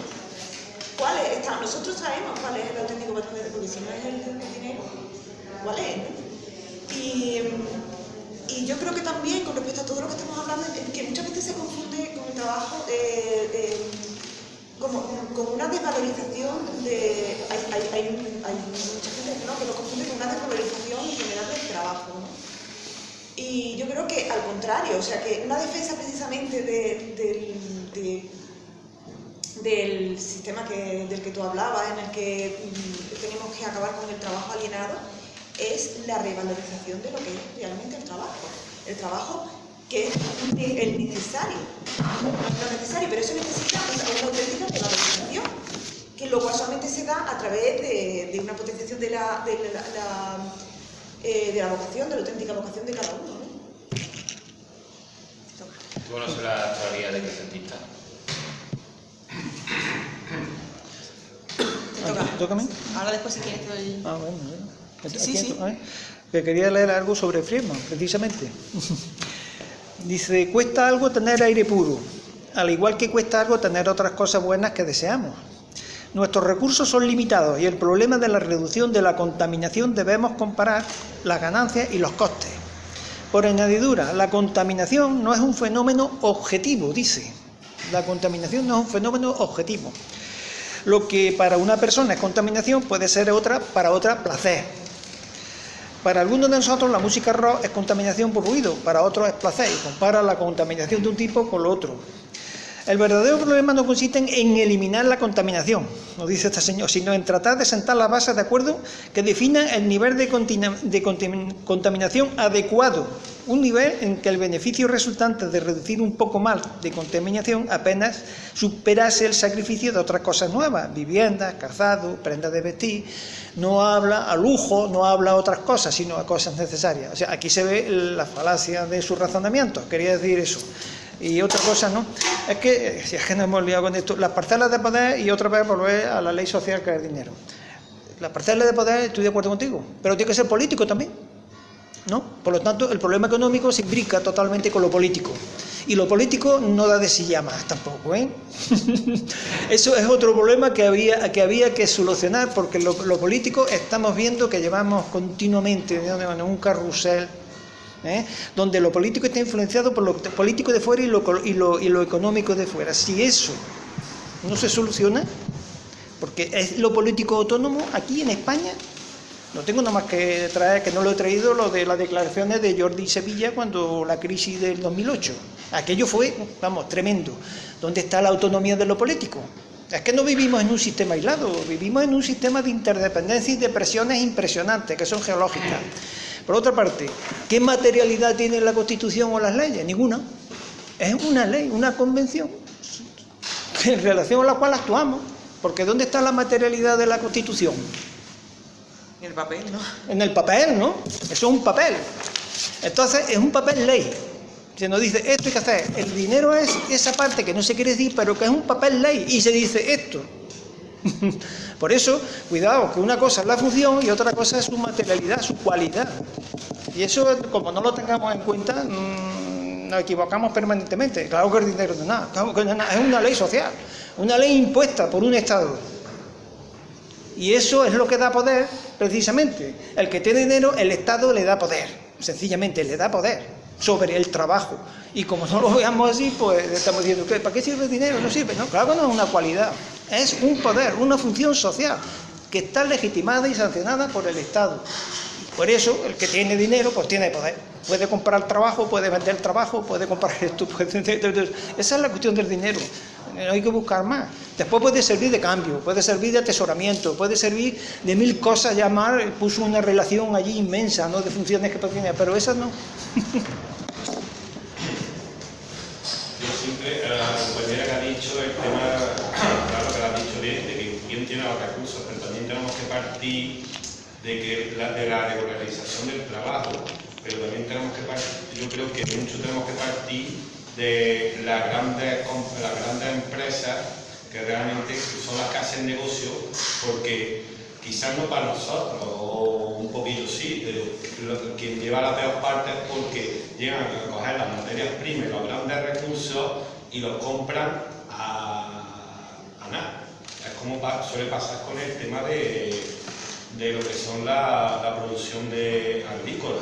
¿Cuál es? Nosotros sabemos cuál es el auténtico patrón porque si no es el, el dinero, ¿cuál es? Y, y yo creo que también con respecto a todo lo que estamos hablando, que muchas veces se confunde con el trabajo eh, eh, como, como una desvalorización de... Hay, hay, hay, hay mucha gente que, ¿no? que lo confunde con una desvalorización en general del trabajo. Y yo creo que al contrario, o sea, que una defensa precisamente de- del, de- del sistema que, del que tú hablabas, en el que mm, tenemos que acabar con el trabajo alienado, es la revalorización de lo que es realmente el trabajo. El trabajo que es el necesario, lo necesario, pero eso necesita una, auténtica revalorización, que luego solamente se da a través de, una potenciación de la, eh, de la vocación, de la auténtica vocación de cada uno. ¿no?
¿Tú conoces la teoría de crecentista?
Te toca. Ahora después si quieres te doy...
Ah, bueno, bueno.
Sí, sí, sí.
esto, a ver, Que quería leer algo sobre Friedman, precisamente. Dice, cuesta algo tener aire puro, al igual que cuesta algo tener otras cosas buenas que deseamos. Nuestros recursos son limitados y el problema de la reducción de la contaminación debemos comparar las ganancias y los costes. Por añadidura, la contaminación no es un fenómeno objetivo, dice. La contaminación no es un fenómeno objetivo. Lo que para una persona es contaminación puede ser otra para otra placer. Para algunos de nosotros la música rock es contaminación por ruido, para otros es placer y compara la contaminación de un tipo con lo otro. El verdadero problema no consiste en, eliminar la contaminación, nos dice este señor, sino en tratar de sentar las bases de acuerdo que definan el nivel de, de contamin- contaminación adecuado, un nivel en que el beneficio resultante de reducir un poco más de contaminación apenas superase el sacrificio de otras cosas nuevas, viviendas, calzado, prendas de vestir, no habla a lujo, no habla a otras cosas, sino a cosas necesarias. O sea, aquí se ve la falacia de su razonamiento, quería decir eso. Y otra cosa, ¿no? Es que, si es que nos hemos liado con esto, las parcelas de poder y otra vez volver a la ley social que es dinero. Las parcelas de poder, estoy de acuerdo contigo, pero tiene que ser político también. ¿no? Por lo tanto, el problema económico se imbrica totalmente con lo político. Y lo político no da de sí tampoco, ¿eh? Eso es otro problema que había que, había que solucionar, porque lo, lo político estamos viendo que llevamos continuamente en un carrusel, ¿eh? donde lo político está influenciado por lo político de fuera y lo, y lo, y lo económico de fuera. Si eso no se soluciona, porque es lo político autónomo aquí en España, no tengo nada más que traer, que no lo he traído, lo de las declaraciones de Jordi Sevilla cuando la crisis del 2008. Aquello fue, vamos, tremendo. ¿Dónde está la autonomía de lo político? Es que no vivimos en un sistema aislado, vivimos en un sistema de interdependencia y de presiones impresionantes, que son geológicas. Por otra parte, ¿qué materialidad tiene la Constitución o las leyes? Ninguna. Es una ley, una convención, en relación a la cual actuamos. Porque ¿dónde está la materialidad de la Constitución?
En el papel, ¿no?
En el papel, ¿no? Eso es un papel. Entonces, es un papel ley. Se nos dice, esto hay que hacer. El dinero es esa parte que no se quiere decir, pero que es un papel ley. Y se dice esto. Por eso, cuidado, que una cosa es la función y otra cosa es su materialidad, su cualidad. Y eso, como no lo tengamos en cuenta, mmm, nos equivocamos permanentemente. Claro que el dinero no nada, que es nada. Es una ley social, una ley impuesta por un Estado. Y eso es lo que da poder, precisamente. El que tiene dinero, el Estado le da poder. Sencillamente, le da poder sobre el trabajo. Y como no lo veamos así, pues estamos diciendo, ¿para qué sirve el dinero? No sirve. No, claro que no es una cualidad. Es un poder, una función social que está legitimada y sancionada por el Estado. Por eso, el que tiene dinero, pues tiene poder. Puede comprar trabajo, puede vender trabajo, puede comprar esto. Puede... Esa es la cuestión del dinero. No hay que buscar más. Después puede servir de cambio, puede servir de atesoramiento, puede servir de mil cosas. Llamar, puso una relación allí inmensa, ¿no? De funciones que tiene, pero esas no.
Yo siempre, a la compañera que ha dicho el tema, claro que lo ha dicho bien, de los recursos, pero también tenemos que partir de, que la, de la regularización del trabajo, pero también tenemos que partir, yo creo que mucho tenemos que partir de las grandes, las grandes empresas que realmente son las que hacen negocio, porque quizás no para nosotros, o un poquillo sí, pero quien lleva la peor parte es porque llegan a coger las materias primas, los grandes recursos y los compran a, como suele pasar con el tema de, de lo que son la, la producción de agrícola,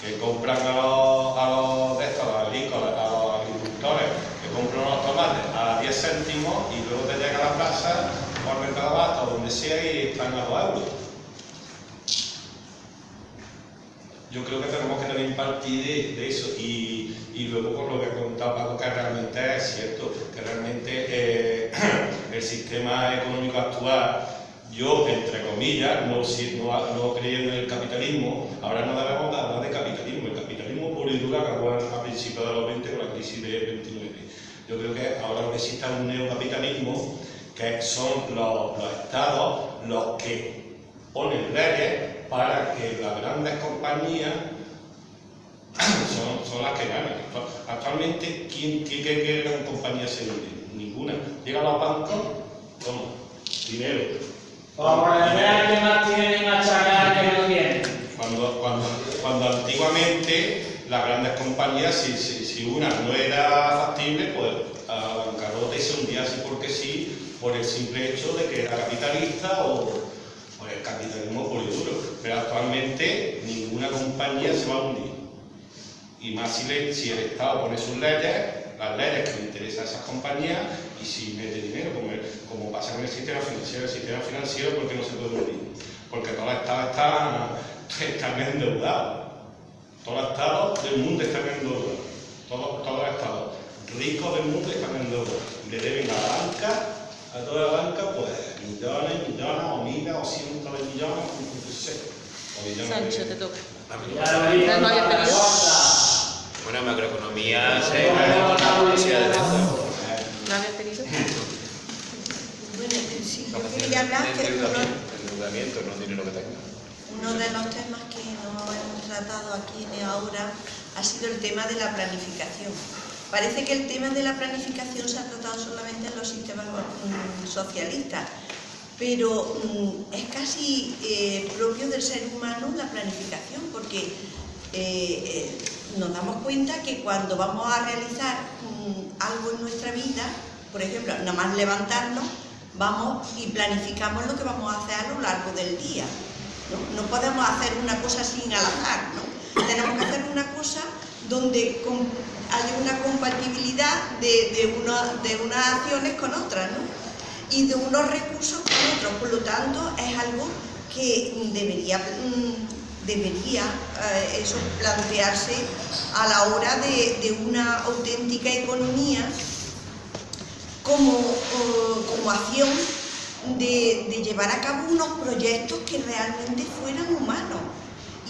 que compran a los, a los, de estos, agrícolas, a los agricultores, que compran los tomates a 10 céntimos y luego te llega a la plaza por mercado abasto, donde sea y están a 2 euros. Yo creo que tenemos que también partir de, de eso y, y, luego por lo que ha contado Paco, que realmente es cierto, que realmente eh, el sistema económico actual, yo, entre comillas, no, no creyendo en el capitalismo, ahora no debemos hablar de capitalismo, el capitalismo puro y duro acabó a principios de los 20 con la crisis de 29. Yo creo que ahora lo que existe es un neocapitalismo que son los, estados los que ponen leyes para que las grandes compañías son, las que ganan. Actualmente, ¿quién, qué, qué, qué gran compañía se vende? Ninguna. Llegan los bancos, ¿cómo? Dinero.
Que más tienen machacar que no tienen.
Cuando, cuando, cuando antiguamente las grandes compañías, si, si, si una no era factible, pues a bancarrota y se hundía así porque sí, por el simple hecho de que era capitalista o por el capitalismo puro y duro. Pero actualmente ninguna compañía se va a hundir. Y más si, le, si el Estado pone sus leyes, las leyes que le interesan a esas compañías, y si mete dinero, como, el, como pasa con el sistema financiero. El sistema financiero, ¿por qué no se puede hundir? Porque todos los Estados están, están endeudados. Todos los Estados del mundo están endeudados. Todos, todos los Estados ricos del mundo están endeudados. Le deben a la banca a toda la banca, pues millones, millones, o miles, o cientos de millones, no sé. O millones
Sancho,
de...
te toca.
En macroeconomía se.
¿No habías pedido?
Bueno, sí, yo quería hablar que uno,
Endeudamiento, no dinero que tenga.
uno de los temas que no hemos tratado aquí ni ahora ha sido el tema de la planificación. Parece que el tema de la planificación se ha tratado solamente en los sistemas mm, socialistas, pero mm, es casi eh, propio del ser humano la planificación, porque eh, eh, nos damos cuenta que cuando vamos a realizar algo en nuestra vida, por ejemplo, nada más levantarnos, vamos y planificamos lo que vamos a hacer a lo largo del día. No, no podemos hacer una cosa sin al azar, ¿no? Tenemos que hacer una cosa donde haya una compatibilidad de, de, una, de unas acciones con otras, ¿no? Y de unos recursos con otros. Por lo tanto, es algo que debería, mm, debería eh, eso plantearse a la hora de, una auténtica economía como, como continuación de, de llevar a cabo unos proyectos que realmente fueran humanos.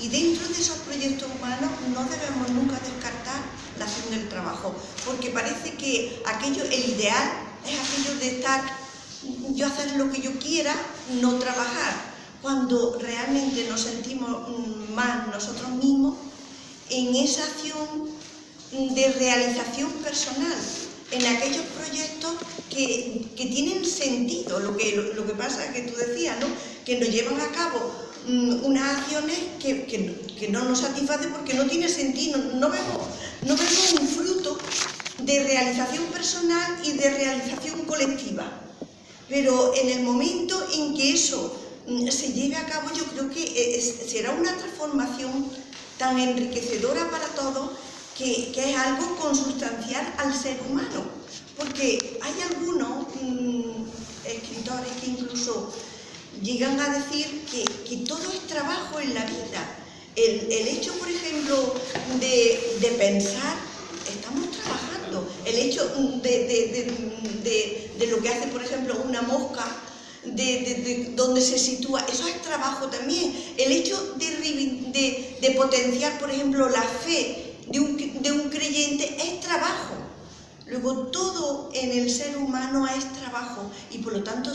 Y dentro de esos proyectos humanos no debemos nunca descartar la acción del trabajo, porque parece que aquello, el ideal es aquello de estar, yo hacer lo que yo quiera, no trabajar, cuando realmente nos sentimos mm, más nosotros mismos en esa acción de realización personal, en aquellos proyectos que, que tienen sentido, lo que, lo, lo que pasa que tú decías, ¿no? que nos llevan a cabo mm, unas acciones que, que, que, no nos satisfacen porque no tiene sentido, no vemos, no vemos un fruto de realización personal y de realización colectiva. Pero en el momento en que eso mm, se lleve a cabo, yo creo que eh, será una transformación tan enriquecedora para todos que, que, es algo consustancial al ser humano. Porque hay algunos mmm, escritores que incluso llegan a decir que, que, todo es trabajo en la vida. El, el hecho, por ejemplo, de, de, pensar, estamos trabajando. El hecho de, de, lo que hace, por ejemplo, una mosca, de, donde se sitúa, eso es trabajo también. El hecho de, potenciar, por ejemplo, la fe de un, de un creyente es trabajo. Luego, todo en el ser humano es trabajo y por lo tanto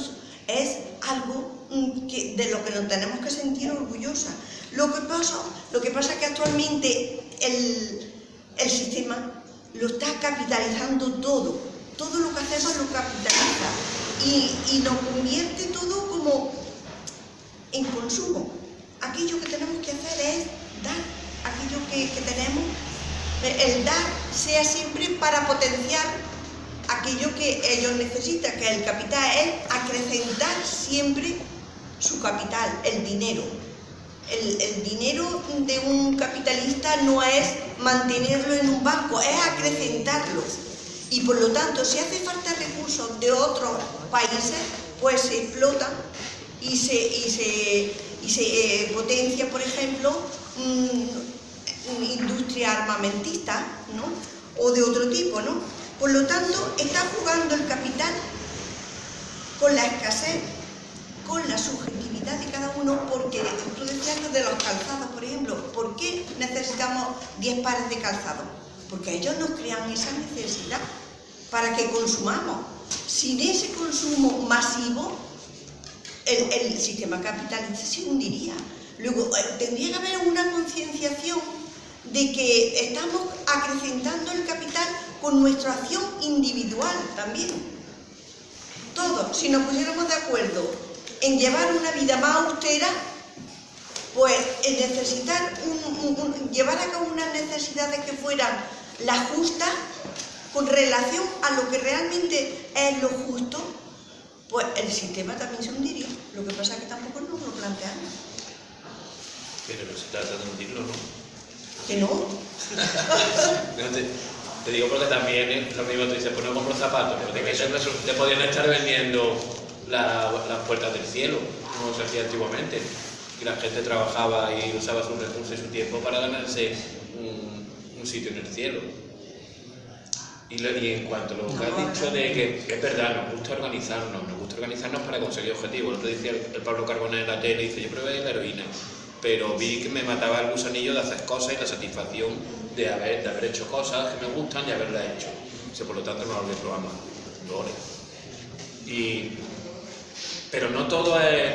es algo mm, de lo que nos tenemos que sentir orgullosa. Lo que pasa, lo que pasa es que actualmente el, el sistema lo está capitalizando todo. Todo lo que hacemos lo capitaliza y, nos convierte todo como en consumo. Aquello que tenemos que hacer es dar aquello que, tenemos el dar sea siempre para potenciar aquello que ellos necesitan, que el capital es acrecentar siempre su capital, el dinero. El, dinero de un capitalista no es mantenerlo en un banco, es acrecentarlo. Y por lo tanto, si hace falta recursos de otros países, pues se explotan y se, y se, y se eh, potencia, por ejemplo, mmm, industria armamentista, ¿no? O de otro tipo, ¿no? Por lo tanto, está jugando el capital con la escasez, con la subjetividad de cada uno, porque tú decías de los calzados, por ejemplo, ¿por qué necesitamos 10 pares de calzados? Porque ellos nos crean esa necesidad para que consumamos. Sin ese consumo masivo, el, sistema capitalista se hundiría. Luego, eh, tendría que haber una concienciación de que estamos acrecentando el capital con nuestra acción individual también. Todos, si nos pusiéramos de acuerdo en llevar una vida más austera, pues en necesitar llevar a cabo unas necesidades que fueran las justas con relación a lo que realmente es lo justo, pues el sistema también se hundiría. Lo que pasa es que tampoco nos lo planteamos.
Pero no se trata de hundirlo, ¿no?
¿Que no?
te, te, digo porque también es lo mismo, te dices, pues no compro zapatos, porque que eso te podían estar vendiendo la, las puertas del cielo, como se hacía antiguamente. Y la gente trabajaba y usaba sus recursos y su tiempo para ganarse un, un sitio en el cielo. Y, lo, y, en cuanto a lo que has dicho de que es verdad, nos gusta organizarnos, nos gusta organizarnos para conseguir objetivos. Lo decía el, el Pablo Carbonell en la tele, dice, yo probé la heroína pero vi que me mataba el gusanillo de hacer cosas y la satisfacción de haber, de haber hecho cosas que me gustan y haberlas hecho. O sea, por lo tanto, no lo reprobamos. Y, pero no todo es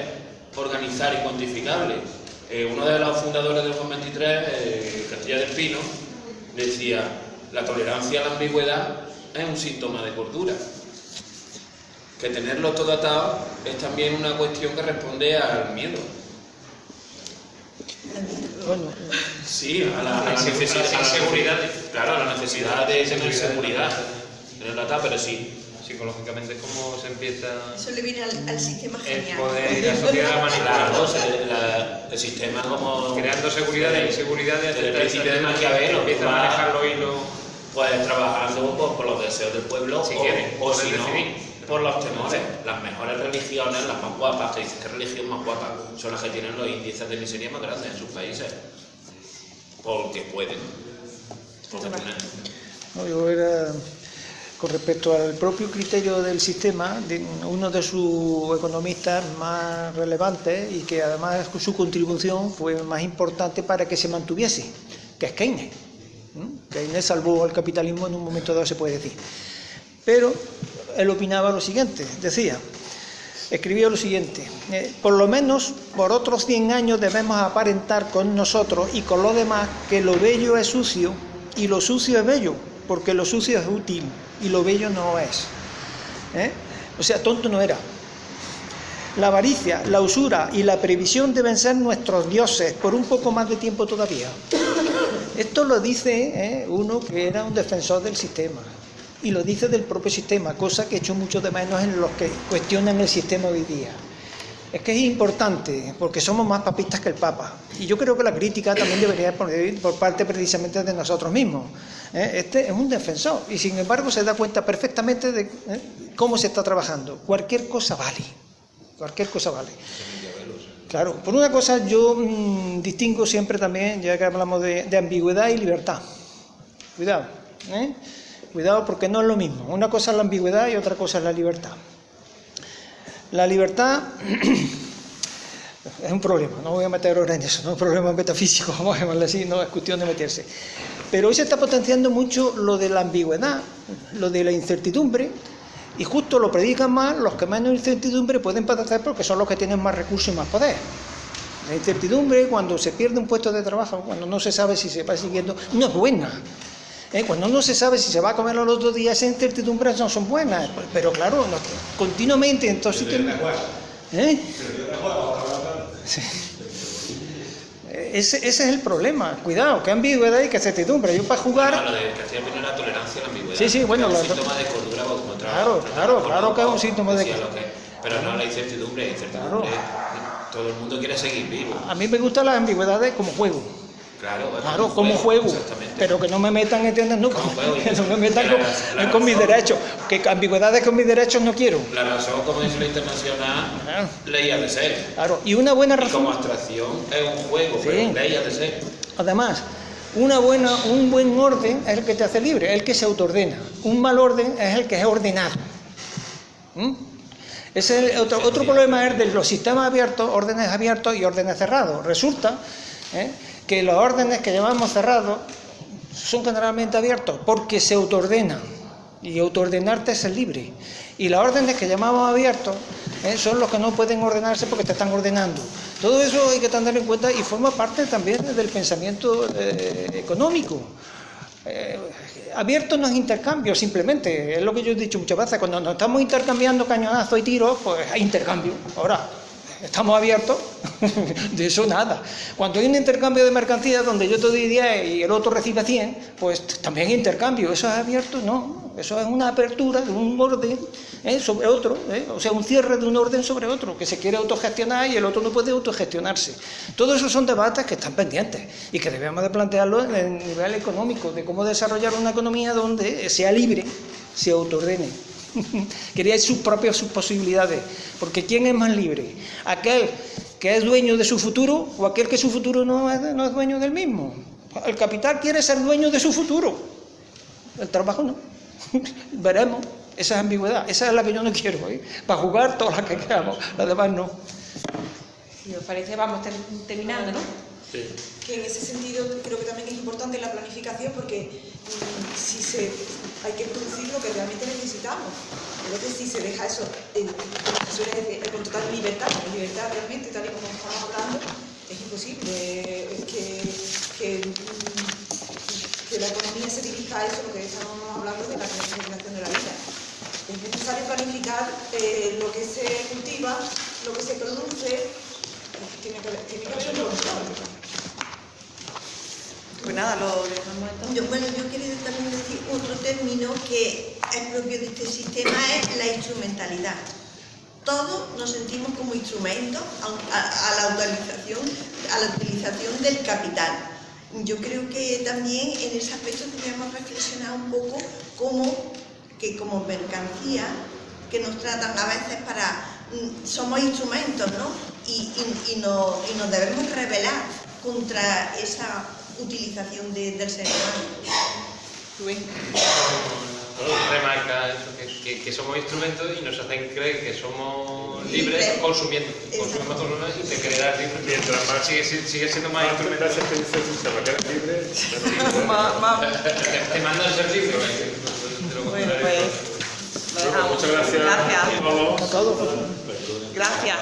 organizar y cuantificable. Eh, uno de los fundadores del Juan 23, eh, Castilla del Pino, decía, la tolerancia a la ambigüedad es un síntoma de cordura. Que tenerlo todo atado es también una cuestión que responde al miedo.
Bueno,
sí, a la, a la necesidad de seguridad, claro, a la necesidad de tener seguridad, tener la pero sí.
Psicológicamente es como se empieza...
Eso le viene al, al sistema genial.
El poder y la sociedad.
Claro, la, el sistema como...
Creando seguridad e inseguridad de
Desde el principio de Maquiavelo.
Empieza a manejar los hilos...
Pues trabajando pues, por los deseos del pueblo
si
o, o si no,
decidir.
por los temores. Las mejores religiones, las más guapas, te dicen que religión más guapa, son las que tienen los índices de miseria más grandes en sus países. Porque pueden. Porque
no, yo era con respecto al propio criterio del sistema, uno de sus economistas más relevantes y que además su contribución fue más importante para que se mantuviese, que es Keynes. ¿Mm? Keynes salvó al capitalismo en un momento dado, se puede decir. Pero él opinaba lo siguiente, decía, escribió lo siguiente, eh, por lo menos por otros 100 años debemos aparentar con nosotros y con los demás que lo bello es sucio y lo sucio es bello, porque lo sucio es útil y lo bello no es. ¿Eh? O sea, tonto no era. La avaricia, la usura y la previsión deben ser nuestros dioses por un poco más de tiempo todavía. Esto lo dice ¿eh? uno que era un defensor del sistema y lo dice del propio sistema, cosa que he hecho mucho de menos en los que cuestionan el sistema hoy día. Es que es importante, porque somos más papistas que el Papa. Y yo creo que la crítica también debería ir por parte precisamente de nosotros mismos. ¿eh? Este es un defensor y sin embargo se da cuenta perfectamente de ¿eh? cómo se está trabajando. Cualquier cosa vale, cualquier cosa vale. Claro, por una cosa yo mmm, distingo siempre también, ya que hablamos de, de ambigüedad y libertad. Cuidado, ¿eh? cuidado porque no es lo mismo. Una cosa es la ambigüedad y otra cosa es la libertad. La libertad es un problema, no voy a meter ahora en eso, no es un problema metafísico, vamos a llamarlo así, no es cuestión de meterse. Pero hoy se está potenciando mucho lo de la ambigüedad, lo de la incertidumbre, y justo lo predican más los que menos incertidumbre pueden padecer porque son los que tienen más recursos y más poder. La incertidumbre, cuando se pierde un puesto de trabajo, cuando no se sabe si se va siguiendo, no es buena. ¿Eh? Cuando no se sabe si se va a comer los dos días, esas incertidumbres no son buenas. Pero claro, continuamente, entonces... ¿Eh? Sí. Ese, ese, es el problema. Cuidado, que ambigüedad y que certidumbre. Yo para jugar.
Claro, lo de Castilla viene la tolerancia a la ambigüedad.
Sí, sí, bueno.
Es un
lo...
síntoma de cordura
Claro, claro, claro que es un síntoma de.
lo que- Pero no la incertidumbre, incertidumbre. Todo el mundo quiere seguir vivo.
A mí me gustan las ambigüedades como juego.
Claro,
Claro, como juego. Pero que no me metan, ¿entiendes? No,
Como juego,
que no me metan con, mis derechos. Que ambigüedades con mis derechos no quiero.
La razón, como dice la internacional,
Claro.
ley ha de ser.
Claro. Y una buena
Y
razón.
como abstracción es un juego,
Sí.
pero ley ha de ser.
Además, una buena, un buen orden es el que te hace libre, el que se autoordena. Un mal orden es el que es ordenado. ¿Mm? Ese es el otro, otro problema es de los sistemas abiertos, órdenes abiertos y órdenes cerrados. Resulta ¿eh? Que los órdenes que llamamos cerrados son generalmente abiertos porque se autoordenan. Y autoordenarte es ser libre. Y las órdenes que llamamos abiertos ¿eh? son los que no pueden ordenarse porque te están ordenando. Todo eso hay que tener en cuenta y forma parte también del pensamiento eh, económico. Eh, abierto no es intercambio, simplemente, es lo que yo he dicho muchas veces, cuando nos estamos intercambiando cañonazos y tiros, pues hay intercambio. Ahora, estamos abiertos, de eso nada. Cuando hay un intercambio de mercancías donde yo te doy 10 y el otro recibe 100, pues también intercambio. ¿Eso es abierto? No, eso es una apertura de un orden ¿eh? sobre otro, ¿eh? o sea, un cierre de un orden sobre otro, que se quiere autogestionar y el otro no puede autogestionarse. Todo eso son debates que están pendientes y que debemos de plantearlo en el nivel económico, de cómo desarrollar una economía donde sea libre, se autoordene. Quería sus propias sus posibilidades, porque ¿quién es más libre? ¿Aquel que es dueño de su futuro o aquel que su futuro no es, no es dueño del mismo? El capital quiere ser dueño de su futuro, el trabajo no. Veremos, esa es ambigüedad, esa es la que yo no quiero, ¿eh? para jugar todas las que queramos, las demás no.
Si os parece, vamos ter- terminando, ¿no?
Sí.
que en ese sentido creo que también es importante la planificación porque si se hay que producir lo que realmente necesitamos. Entonces si se deja eso en, con total libertad con libertad realmente tal y como estamos hablando es imposible. Que, mm, que la economía se dirija a eso lo que estamos hablando de la planificación de la vida. Es necesario planificar eh, lo que se cultiva lo que se produce tiene que haber un control
Pues nada, lo dejamos entonces.
Yo, bueno, yo quería también decir otro término que es propio de este sistema, es la instrumentalidad. Todos nos sentimos como instrumentos a, la utilización, a la utilización del capital. Yo creo que también en ese aspecto debemos reflexionar un poco como que como mercancía que nos tratan a veces para mm, somos instrumentos, no- y nos debemos rebelar contra esa utilización de- del ser humano.
Rubén.
remarca eso, que, que- que somos instrumentos y nos hacen creer que somos libres
Libre.
consumiendo. Consumimos cosas y te creerás libre.
Mientras más
sigue, si- sigue siendo más
más
instrumento.
te dice se va a quedar libre,
Te, mandan ser libre. ¿eh?
Bueno, pues.
Muchas gracias
Gracias.
A todos.
Gracias.